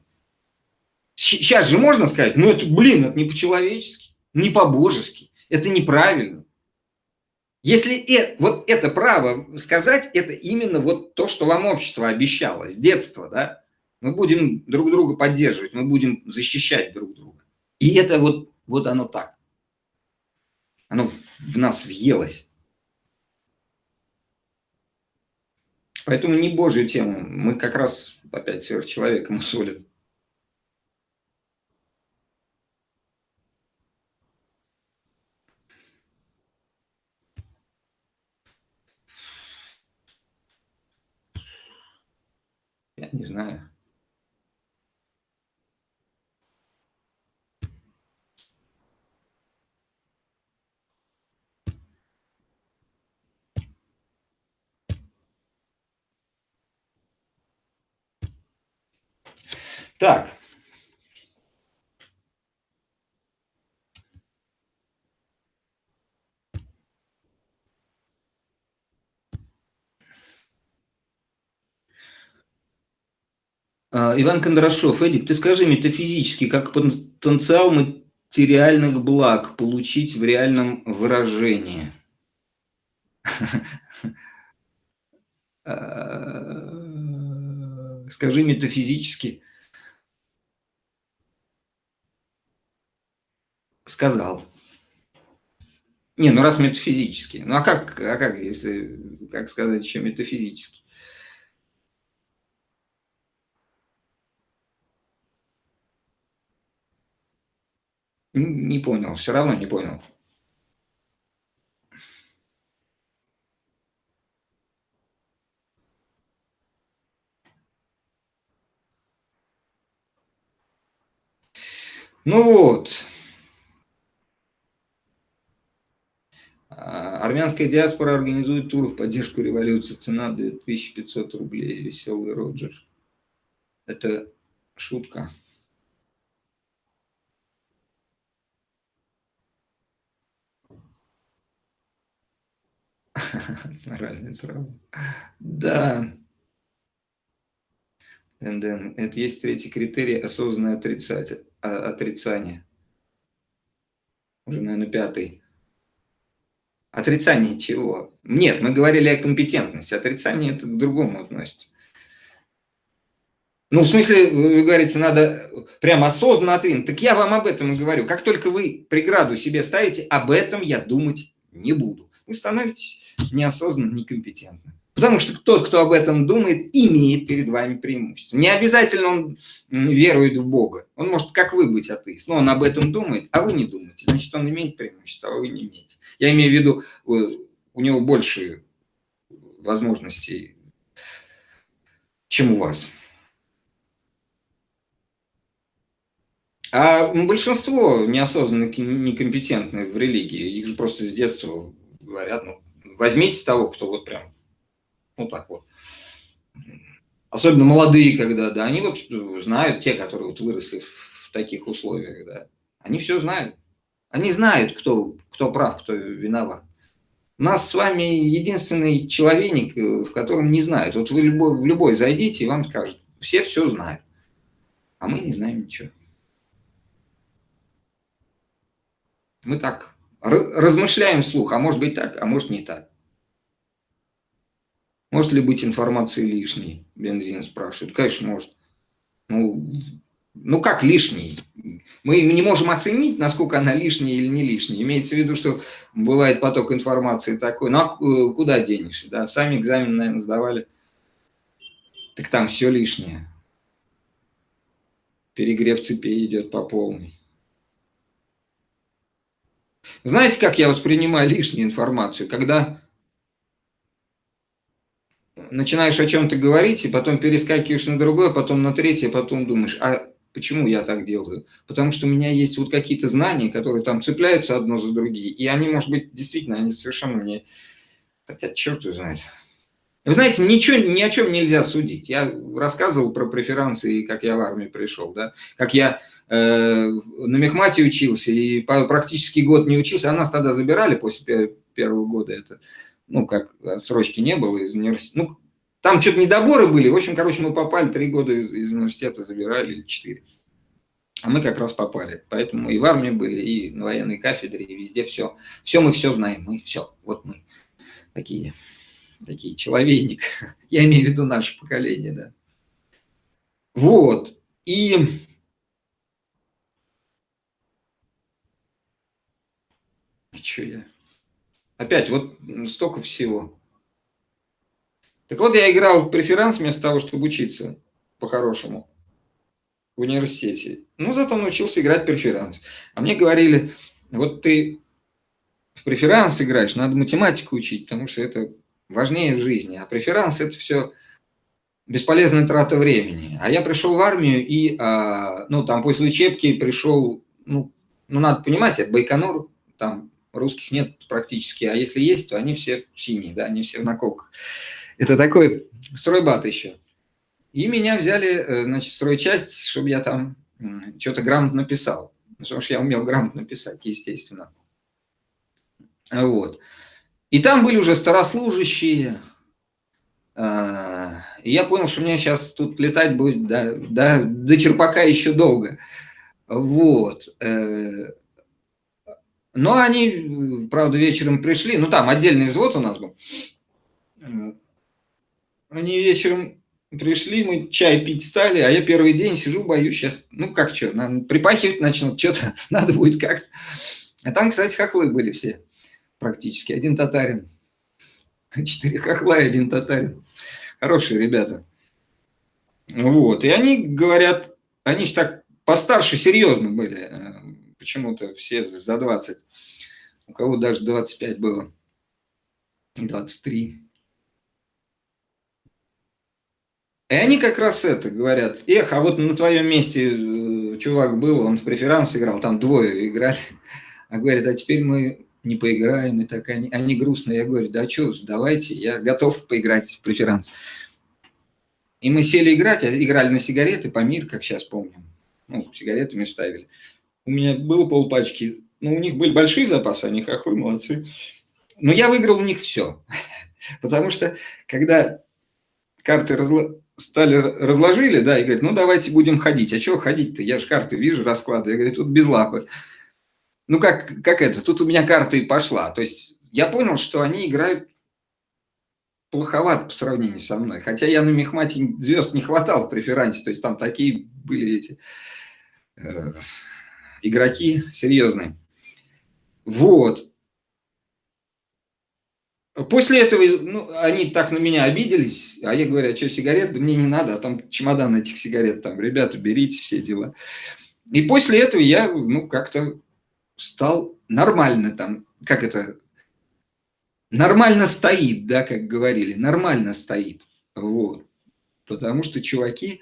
Сейчас же можно сказать, ну, это, блин, это не по-человечески, не по-божески, это неправильно. Если это, вот это право сказать, это именно вот то, что вам общество обещало с детства, да, мы будем друг друга поддерживать, мы будем защищать друг друга. И это вот, вот оно так. Оно в нас въелось. Поэтому не Божью тему. Мы как раз опять сверхчеловеком усолим. Я не знаю. Так. Иван Кондрашов, Эдик, ты скажи метафизически, как потенциал материальных благ получить в реальном выражении? [LAUGHS] А, скажи метафизически. сказал. Не, ну раз метафизически. Ну а как, а как, если, как сказать еще метафизически? Не понял, все равно не понял. Ну вот. А, армянская диаспора организует тур в поддержку революции. Цена 2500 рублей. Веселый Роджер. Это шутка. [LAUGHS] Моральный срав. Да. НДН. Это есть третий критерий осознанное отрицание. отрицание. Уже, наверное, пятый. Отрицание чего? Нет, мы говорили о компетентности. Отрицание это к другому относится. Ну, в смысле, вы говорите, надо прям осознанно отвинуть. Так я вам об этом и говорю. Как только вы преграду себе ставите, об этом я думать не буду. Вы становитесь неосознанно некомпетентным. Потому что тот, кто об этом думает, имеет перед вами преимущество. Не обязательно он верует в Бога. Он может, как вы, быть атеист, но он об этом думает, а вы не думаете. Значит, он имеет преимущество, а вы не имеете. Я имею в виду, у него больше возможностей, чем у вас. А большинство неосознанно некомпетентны в религии. Их же просто с детства говорят, ну, возьмите того, кто вот прям, ну так вот. Особенно молодые, когда, да, они вот знают, те, которые вот выросли в таких условиях, да, они все знают. Они знают, кто, кто прав, кто виноват. У нас с вами единственный человек, в котором не знают. Вот вы любой, в любой зайдите, и вам скажут, все все знают, а мы не знаем ничего. Мы так размышляем вслух, а может быть так, а может не так. Может ли быть информация лишней? Бензин спрашивает. Конечно, может. Ну, ну как лишний? Мы не можем оценить, насколько она лишняя или не лишняя. Имеется в виду, что бывает поток информации такой. Ну а куда денешься? Да? Сами экзамен, наверное, сдавали. Так там все лишнее. Перегрев цепи идет по полной. Знаете, как я воспринимаю лишнюю информацию? Когда начинаешь о чем-то говорить, и потом перескакиваешь на другое, потом на третье, потом думаешь, а почему я так делаю? Потому что у меня есть вот какие-то знания, которые там цепляются одно за другие, и они, может быть, действительно, они совершенно мне... Хотя черт его знает. Вы знаете, ничего, ни о чем нельзя судить. Я рассказывал про преферансы, как я в армию пришел, да, как я на мехмате учился и практически год не учился, а нас тогда забирали после первого года, это, ну, как срочки не было из университета, ну, там что-то недоборы были, в общем, короче, мы попали, три года из, из университета забирали, или четыре, а мы как раз попали, поэтому и в армии были, и на военной кафедре, и везде все, все мы все знаем, мы все, вот мы такие, такие человейник, [LAUGHS] я имею в виду наше поколение, да. Вот, и Че я? Опять, вот столько всего. Так вот, я играл в преферанс вместо того, чтобы учиться по-хорошему в университете. Ну, зато научился играть преферанс. А мне говорили, вот ты в преферанс играешь, надо математику учить, потому что это важнее в жизни. А преферанс – это все бесполезная трата времени. А я пришел в армию и, а, ну, там после учебки пришел, ну, ну надо понимать, это Байконур, там русских нет практически, а если есть, то они все синие, да, они все в наколках. Это такой стройбат еще. И меня взяли, э, значит, стройчасть, чтобы я там что-то грамотно писал. Потому что я умел грамотно писать, естественно. Вот. И там были уже старослужащие. А, и я понял, что мне сейчас тут летать будет до, до, до черпака еще долго. Вот. Э, но они, правда, вечером пришли, ну там отдельный взвод у нас был. Они вечером пришли, мы чай пить стали, а я первый день сижу, боюсь сейчас, ну как что, припахивать начнут, что-то [LAUGHS] надо будет как-то. А там, кстати, хохлы были все практически, один татарин. [LAUGHS] Четыре хохла и один татарин. Хорошие ребята. Вот, и они говорят, они же так постарше серьезно были, э, почему-то все за 20. У кого даже 25 было. 23. И они как раз это говорят, эх, а вот на твоем месте э, чувак был, он в преферанс играл, там двое играли. А говорит, а теперь мы не поиграем, и так они, они грустные. Я говорю, да что, давайте, я готов поиграть в преферанс. И мы сели играть, а играли на сигареты, по мир, как сейчас помню. Ну, сигаретами ставили. У меня было полпачки, ну, у них были большие запасы, они хохлы, молодцы. Но я выиграл у них все. [LAUGHS] Потому что, когда карты разло... стали разложили, да, и говорят, ну, давайте будем ходить. А чего ходить-то? Я же карты вижу, раскладываю. Я говорю, тут без лапы ну как, как это, тут у меня карта и пошла. То есть я понял, что они играют плоховато по сравнению со мной. Хотя я на Мехмате звезд не хватал в преферансе, то есть там такие были эти э, игроки серьезные. Вот. После этого ну, они так на меня обиделись, а я говорю, а что, сигарет? Да мне не надо, а там чемодан этих сигарет, там, ребята, берите все дела. И после этого я, ну, как-то стал нормально там, как это, нормально стоит, да, как говорили, нормально стоит. Вот. Потому что чуваки,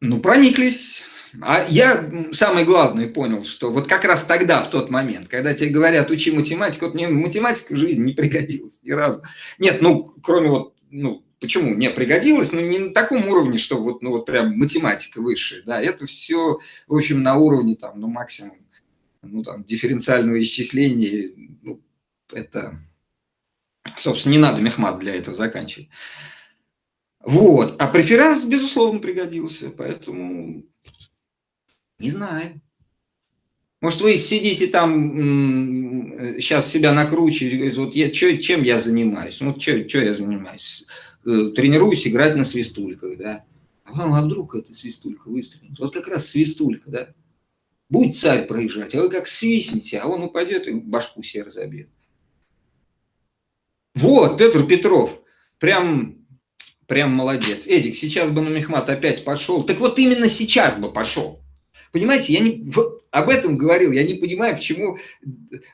ну, прониклись. А я самое главное понял, что вот как раз тогда, в тот момент, когда тебе говорят, учи математику, вот мне математика в жизни не пригодилась ни разу. Нет, ну, кроме вот, ну, Почему? Не пригодилось, но не на таком уровне, что вот, ну, вот прям математика высшая, да, это все, в общем, на уровне там, ну, максимум, ну, там, дифференциального исчисления, ну, это, собственно, не надо мехмат для этого заканчивать. Вот, а преферанс, безусловно, пригодился, поэтому не знаю. Может, вы сидите там, сейчас себя накручиваете, вот я, чё, чем я занимаюсь? Ну, что я занимаюсь? Э, тренируюсь играть на свистульках, да. А а вдруг эта свистулька выстрелит? Вот как раз свистулька, да. Будет царь проезжать, а вы как свистните, а он упадет и башку себе разобьет. Вот, Петр Петров, прям, прям молодец. Эдик, сейчас бы на Мехмат опять пошел. Так вот именно сейчас бы пошел. Понимаете, я не, вот об этом говорил, я не понимаю, почему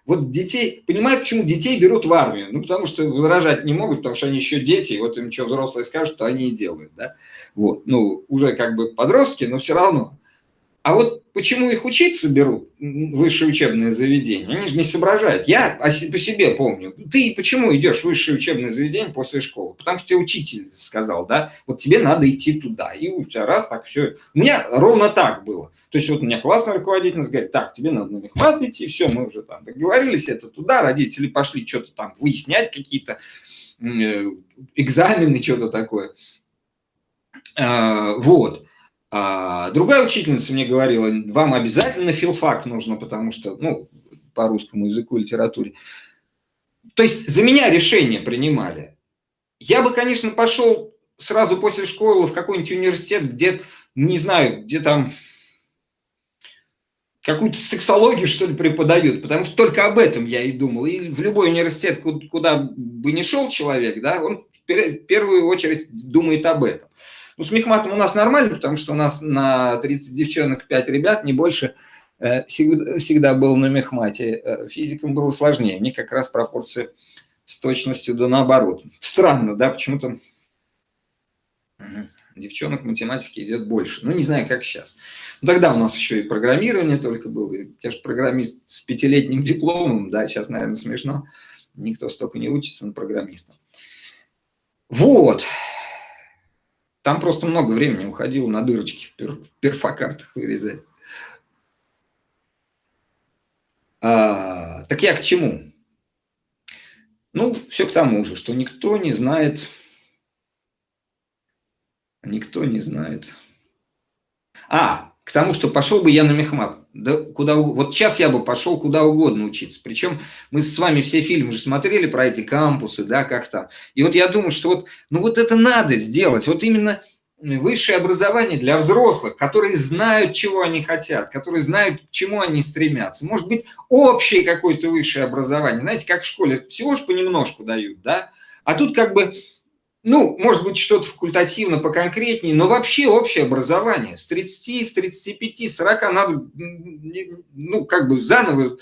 вот детей, понимаю, почему детей берут в армию. Ну, потому что возражать не могут, потому что они еще дети, и вот им что взрослые скажут, то они и делают, да. Вот, ну, уже как бы подростки, но все равно. А вот почему их учиться берут, высшее учебное заведение, они же не соображают. Я по себе помню. Ты почему идешь в высшее учебное заведение после школы? Потому что тебе учитель сказал, да, вот тебе надо идти туда. И у тебя раз так все. У меня ровно так было. То есть вот у меня классный руководитель говорит, так, тебе надо на мехмат идти, все, мы уже там договорились, это туда, родители пошли что-то там выяснять, какие-то э, экзамены, что-то такое. А, вот. А другая учительница мне говорила, вам обязательно филфак нужно, потому что, ну, по русскому языку, литературе. То есть за меня решение принимали. Я бы, конечно, пошел сразу после школы в какой-нибудь университет, где, не знаю, где там какую-то сексологию, что ли, преподают, потому что только об этом я и думал. И в любой университет, куда бы ни шел человек, да, он в первую очередь думает об этом. Ну, с мехматом у нас нормально, потому что у нас на 30 девчонок 5 ребят, не больше, э, всегда, был на мехмате. Э, физикам было сложнее, мне как раз пропорция с точностью да наоборот. Странно, да, почему-то девчонок математики идет больше. Ну, не знаю, как сейчас. Но тогда у нас еще и программирование только было. Я же программист с пятилетним дипломом, да, сейчас, наверное, смешно. Никто столько не учится на программиста. Вот. Там просто много времени уходило на дырочки в, пер, в перфокартах вырезать. А, так я к чему? Ну, все к тому же, что никто не знает, никто не знает. А, к тому, что пошел бы я на мехмат. Да куда Вот сейчас я бы пошел куда угодно учиться. Причем мы с вами все фильмы же смотрели про эти кампусы, да, как там. И вот я думаю, что вот, ну вот это надо сделать. Вот именно высшее образование для взрослых, которые знают, чего они хотят, которые знают, к чему они стремятся. Может быть, общее какое-то высшее образование. Знаете, как в школе, всего же понемножку дают, да? А тут как бы, ну, может быть, что-то факультативно поконкретнее, но вообще общее образование. С 30, с 35, 40 надо, ну, как бы заново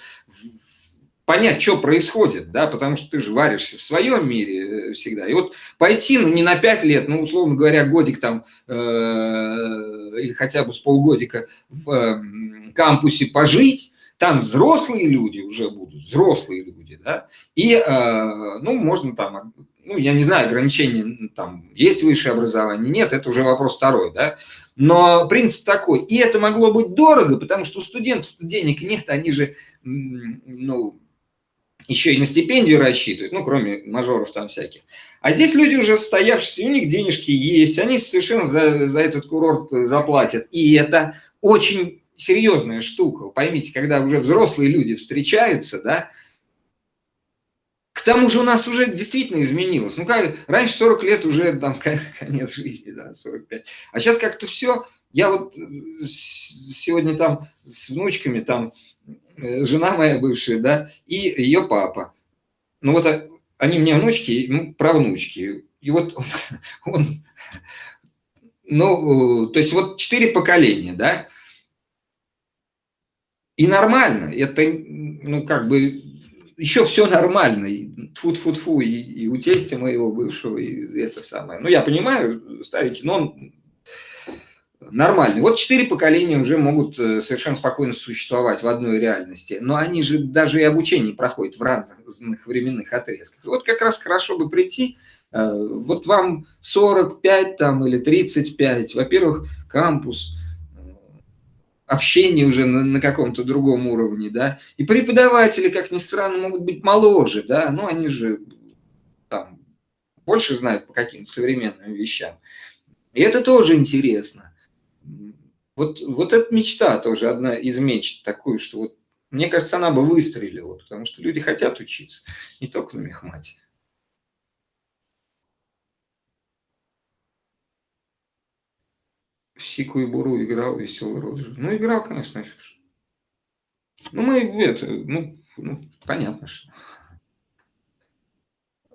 понять, что происходит, да, потому что ты же варишься в своем мире э, всегда. И вот пойти, ну, не на пять лет, ну, условно говоря, годик там, э, или хотя бы с полгодика в э, кампусе пожить, там взрослые люди уже будут, взрослые люди, да, и, э, ну, можно там, ну, я не знаю, ограничения, там, есть высшее образование, нет, это уже вопрос второй, да, но принцип такой, и это могло быть дорого, потому что у студентов денег нет, они же, ну, еще и на стипендию рассчитывают, ну, кроме мажоров там всяких. А здесь люди уже состоявшиеся, у них денежки есть, они совершенно за, за этот курорт заплатят. И это очень серьезная штука. Поймите, когда уже взрослые люди встречаются, да, к тому же у нас уже действительно изменилось. Ну, как, раньше 40 лет уже там конец жизни, да, 45. А сейчас как-то все. Я вот э, сегодня там с внучками там Э, жена моя бывшая, да, и ее папа. Ну вот а, они мне внучки, ну, правнучки. И вот он, [LAUGHS] он ну, то есть вот четыре поколения, да, и нормально, это, ну, как бы, еще все нормально, тфу тфу тфу и, и у тестя моего бывшего, и это самое. Ну, я понимаю, старики, но он нормальный. Вот четыре поколения уже могут э, совершенно спокойно существовать в одной реальности, но они же даже и обучение проходят в разных временных отрезках. Вот как раз хорошо бы прийти, э, вот вам 45 там или 35, во-первых, кампус, общение уже на, на каком-то другом уровне, да, и преподаватели, как ни странно, могут быть моложе, да, но они же там больше знают по каким-то современным вещам. И это тоже интересно. Вот, вот эта мечта тоже одна из мечт такую, что вот, мне кажется, она бы выстрелила, потому что люди хотят учиться, не только на мехмате. Сику и Буру играл веселый розжиг. Ну, играл, конечно, еще. Ну, мы это, ну, ну понятно, что.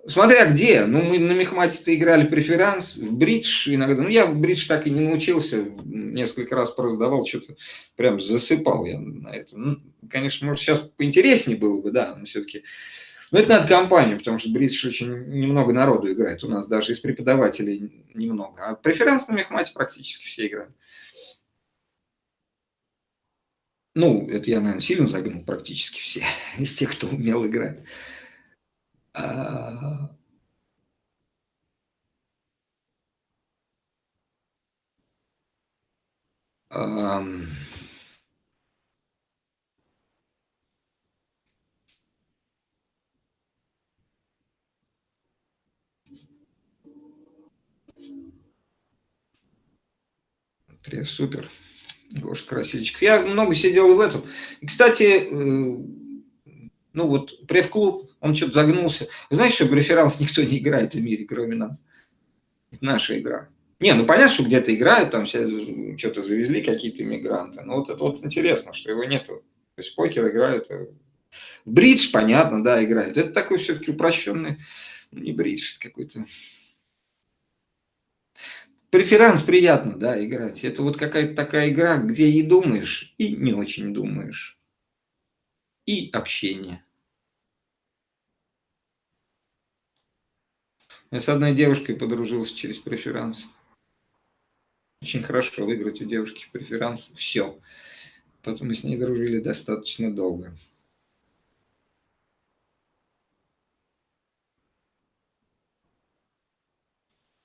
Смотря где. Ну, мы на Мехмате-то играли преферанс, в бридж иногда. Ну, я в бридж так и не научился. Несколько раз пораздавал, что-то прям засыпал я на этом. Ну, конечно, может, сейчас поинтереснее было бы, да, но все-таки... Но это надо компанию, потому что бридж очень немного народу играет. У нас даже из преподавателей немного. А преферанс на Мехмате практически все играют. Ну, это я, наверное, сильно загнул практически все [LAUGHS] из тех, кто умел играть. А, Привет, супер. Гоша Красильчик. Я много сидел в этом. И, кстати, э, ну вот пресс-клуб, он что-то загнулся. Вы знаете, что в реферанс никто не играет в мире, кроме нас? Это наша игра. Не, ну понятно, что где-то играют, там все что-то завезли, какие-то иммигранты. Но вот это вот интересно, что его нету. То есть покер играют. Э, бридж, понятно, да, играют. Это такой все-таки упрощенный, ну, не бридж, какой-то. Преферанс приятно, да, играть. Это вот какая-то такая игра, где и думаешь, и не очень думаешь. И общение. Я с одной девушкой подружился через преферанс. Очень хорошо выиграть у девушки преферанс. Все. Потом мы с ней дружили достаточно долго.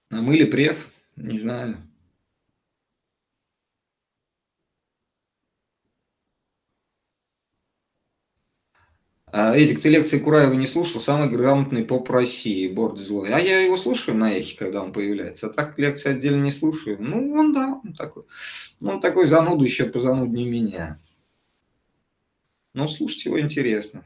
А мыли преф? Не знаю. А, Эдик, ты лекции Кураева не слушал? Самый грамотный поп России, Борд Злой. А я его слушаю на эхе, когда он появляется. А так лекции отдельно не слушаю. Ну, он да, он такой. Он такой зануду еще позануднее меня. Но слушать его интересно.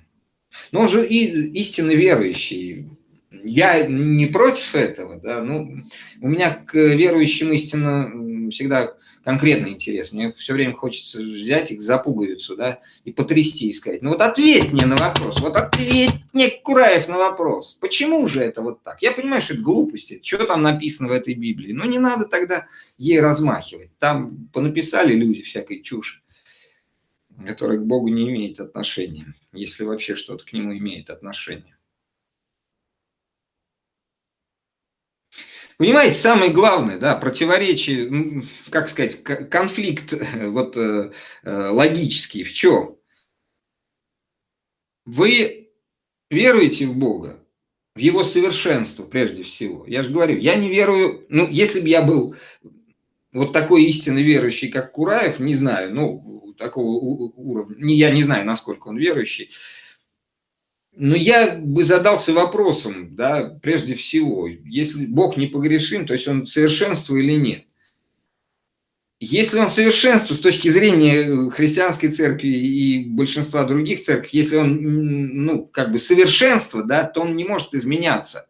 Но он же и истинно верующий. Я не против этого, да, ну, у меня к верующим истинно всегда конкретный интерес. Мне все время хочется взять их за пуговицу, да, и потрясти и сказать, ну вот ответь мне на вопрос, вот ответь мне, Кураев, на вопрос. Почему же это вот так? Я понимаю, что это глупости, что там написано в этой Библии, но не надо тогда ей размахивать. Там понаписали люди всякой чуши. которое к Богу не имеет отношения, если вообще что-то к нему имеет отношение. Понимаете, самое главное, да, противоречие, как сказать, конфликт [LAUGHS] вот, э, э, логический в чем? Вы веруете в Бога, в Его совершенство прежде всего. Я же говорю, я не верую, ну, если бы я был вот такой истинно верующий, как Кураев, не знаю, ну, такого уровня, я не знаю, насколько он верующий, но я бы задался вопросом, да, прежде всего, если Бог не погрешим, то есть он совершенство или нет. Если он совершенство с точки зрения христианской церкви и большинства других церквей, если он, ну, как бы совершенство, да, то он не может изменяться.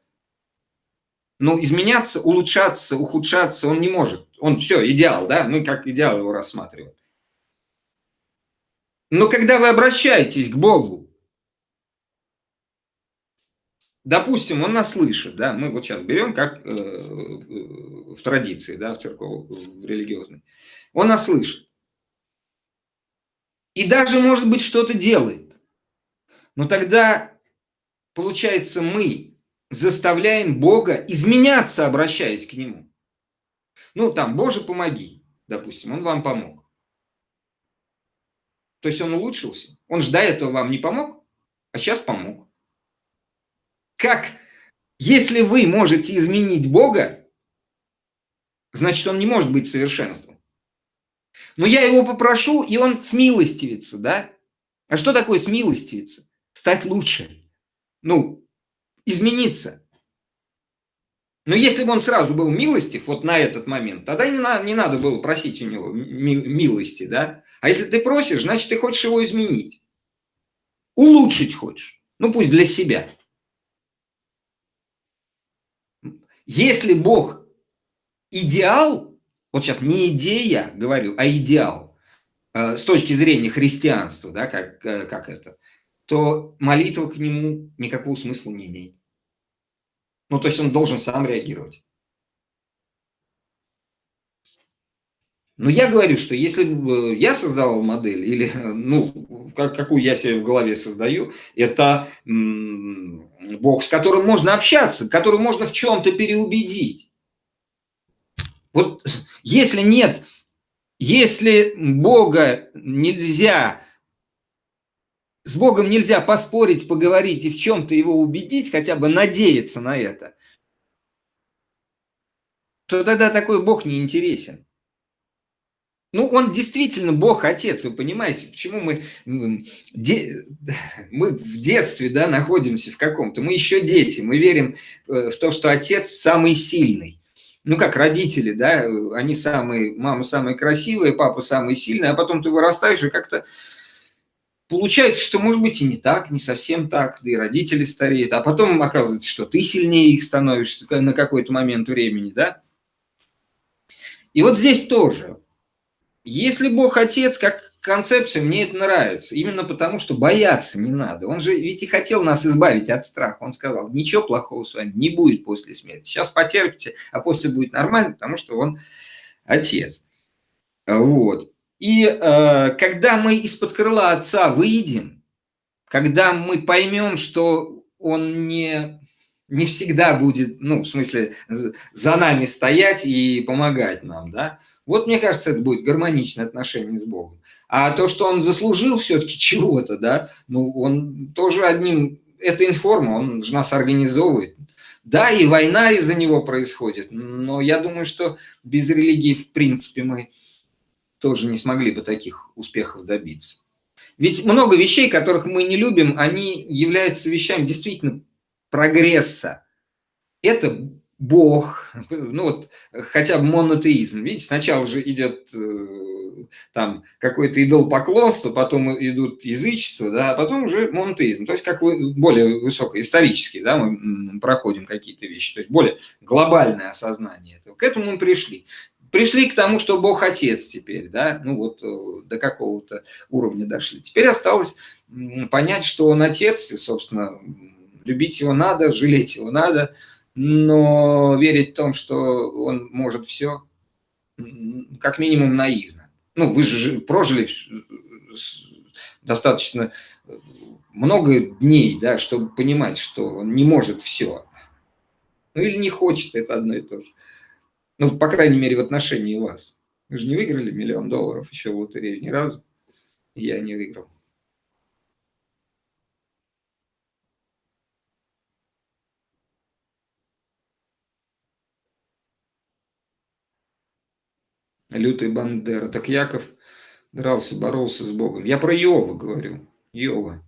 Но изменяться, улучшаться, ухудшаться он не может. Он все, идеал, да, мы как идеал его рассматриваем. Но когда вы обращаетесь к Богу, допустим, он нас слышит, да, мы вот сейчас берем как э, э, в традиции, да, в церковь, в религиозной, он нас слышит. И даже, может быть, что-то делает. Но тогда, получается, мы заставляем Бога изменяться, обращаясь к Нему. Ну, там, Боже, помоги, допустим, Он вам помог. То есть он улучшился. Он же до этого вам не помог, а сейчас помог как если вы можете изменить Бога, значит, он не может быть совершенством. Но я его попрошу, и он смилостивится, да? А что такое смилостивиться? Стать лучше. Ну, измениться. Но если бы он сразу был милостив, вот на этот момент, тогда не, на, не надо было просить у него милости, да? А если ты просишь, значит, ты хочешь его изменить. Улучшить хочешь. Ну, пусть для себя. Если Бог идеал, вот сейчас не идея говорю, а идеал, э, с точки зрения христианства, да, как, э, как это, то молитва к нему никакого смысла не имеет. Ну, то есть он должен сам реагировать. Но я говорю, что если бы я создавал модель, или, ну, как, какую я себе в голове создаю, это Бог, с которым можно общаться, который можно в чем-то переубедить. Вот если нет, если Бога нельзя, с Богом нельзя поспорить, поговорить и в чем-то его убедить, хотя бы надеяться на это, то тогда такой Бог не интересен. Ну, он действительно Бог Отец, вы понимаете, почему мы, де, мы в детстве да, находимся в каком-то, мы еще дети, мы верим э, в то, что Отец самый сильный. Ну, как родители, да, они самые, мама самая красивая, папа самый сильный, а потом ты вырастаешь и как-то получается, что может быть и не так, не совсем так, да и родители стареют, а потом оказывается, что ты сильнее их становишься на какой-то момент времени, да. И вот здесь тоже если Бог Отец, как концепция, мне это нравится. Именно потому, что бояться не надо. Он же ведь и хотел нас избавить от страха. Он сказал, ничего плохого с вами не будет после смерти. Сейчас потерпите, а после будет нормально, потому что он Отец. Вот. И э, когда мы из-под крыла Отца выйдем, когда мы поймем, что Он не, не всегда будет, ну, в смысле, за нами стоять и помогать нам, да, вот, мне кажется, это будет гармоничное отношение с Богом. А то, что он заслужил все-таки чего-то, да, ну, он тоже одним, это информа, он же нас организовывает. Да, и война из-за него происходит, но я думаю, что без религии, в принципе, мы тоже не смогли бы таких успехов добиться. Ведь много вещей, которых мы не любим, они являются вещами действительно прогресса. Это Бог, ну вот хотя бы монотеизм. Видите, сначала же идет э, там какое-то идолопоклонство, потом идут язычество, да, а потом уже монотеизм. То есть как вы, более высокоисторический, да, мы проходим какие-то вещи, то есть более глобальное осознание этого. К этому мы пришли. Пришли к тому, что Бог Отец теперь, да, ну вот э, до какого-то уровня дошли. Теперь осталось понять, что Он Отец, и, собственно, любить Его надо, жалеть Его надо – но верить в том, что он может все, как минимум наивно. Ну, вы же прожили достаточно много дней, да, чтобы понимать, что он не может все. Ну или не хочет, это одно и то же. Ну, по крайней мере, в отношении вас. Вы же не выиграли миллион долларов еще в лотерею ни разу. Я не выиграл. Лютый Бандера. Так Яков дрался, боролся с Богом. Я про Иова говорю. Иова,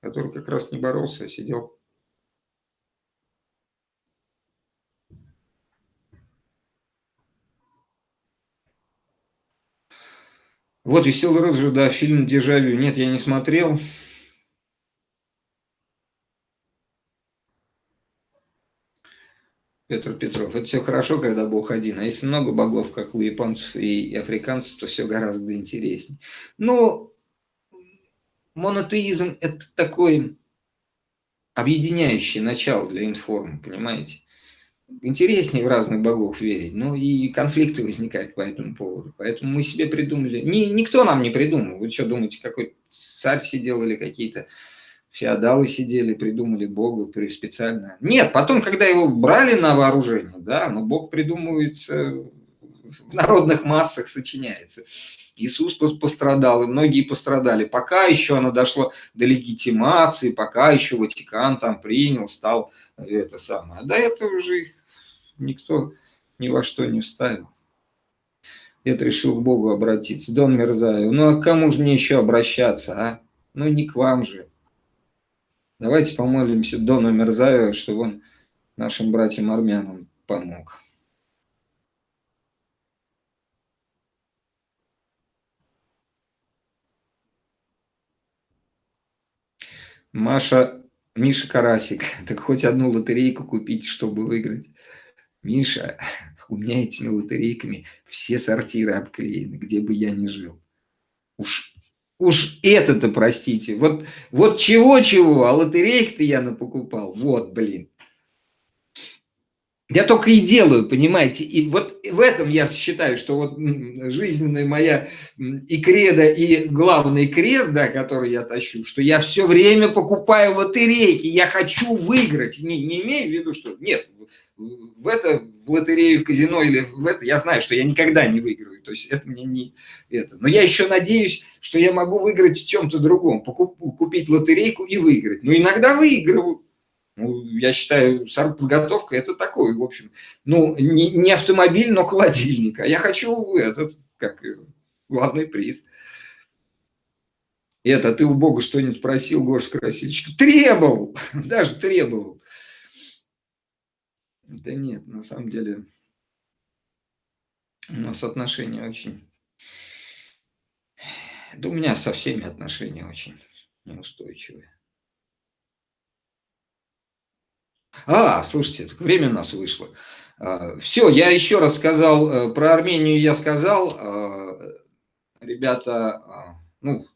который как раз не боролся, а сидел. Вот «Веселый розжиг», да, фильм «Дежавю». Нет, я не смотрел. Петр Петров. Это все хорошо, когда Бог один. А если много богов, как у японцев и африканцев, то все гораздо интереснее. Но монотеизм – это такой объединяющий начало для информы, понимаете? Интереснее в разных богов верить, но и конфликты возникают по этому поводу. Поэтому мы себе придумали. Ни, никто нам не придумал. Вы что думаете, какой царь сидел или какие-то феодалы сидели, придумали Бога специально. Нет, потом, когда его брали на вооружение, да, но Бог придумывается в народных массах, сочиняется. Иисус пострадал, и многие пострадали. Пока еще оно дошло до легитимации, пока еще Ватикан там принял, стал это самое. А до этого уже их никто ни во что не вставил. Это решил к Богу обратиться. Дон Мерзаев, ну а к кому же мне еще обращаться, а? Ну не к вам же. Давайте помолимся Дону Мерзаеву, чтобы он нашим братьям-армянам помог. Маша, Миша Карасик, [LAUGHS] так хоть одну лотерейку купить, чтобы выиграть. Миша, [LAUGHS] у меня этими лотерейками все сортиры обклеены, где бы я ни жил. Уж Уж это-то, простите, вот, вот чего-чего, а лотерейк-то я напокупал, вот, блин. Я только и делаю, понимаете, и вот в этом я считаю, что вот жизненная моя и кредо, и главный крест, да, который я тащу, что я все время покупаю лотерейки, я хочу выиграть, не, не имею в виду, что нет, в это, в лотерею, в казино или в это, я знаю, что я никогда не выиграю. То есть это мне не это. Но я еще надеюсь, что я могу выиграть в чем-то другом. Покуп, купить лотерейку и выиграть. Но иногда выигрываю. Ну, я считаю, подготовка это такой, в общем, ну, не, не автомобиль, но холодильник. А я хочу этот, как главный приз. Это, ты у Бога что-нибудь просил, Гоша Красильщик? Требовал, [LAUGHS] даже требовал. Да нет, на самом деле у нас отношения очень... Да у меня со всеми отношения очень неустойчивые. А, слушайте, время у нас вышло. А, Все, я еще раз сказал, э, про Армению я сказал. А, ребята, а, ну,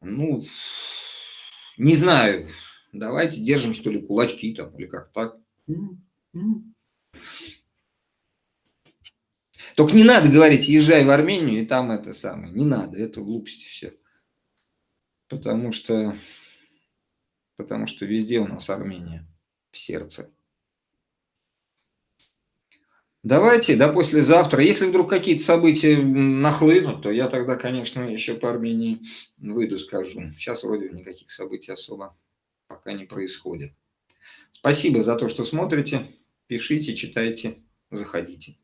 ну, не знаю, давайте держим, что ли, кулачки там, или как так. Только не надо говорить, езжай в Армению, и там это самое. Не надо, это глупости все. Потому что, потому что везде у нас Армения в сердце. Давайте, да, послезавтра. Если вдруг какие-то события нахлынут, то я тогда, конечно, еще по Армении выйду, скажу. Сейчас вроде никаких событий особо пока не происходит. Спасибо за то, что смотрите. Пишите, читайте, заходите.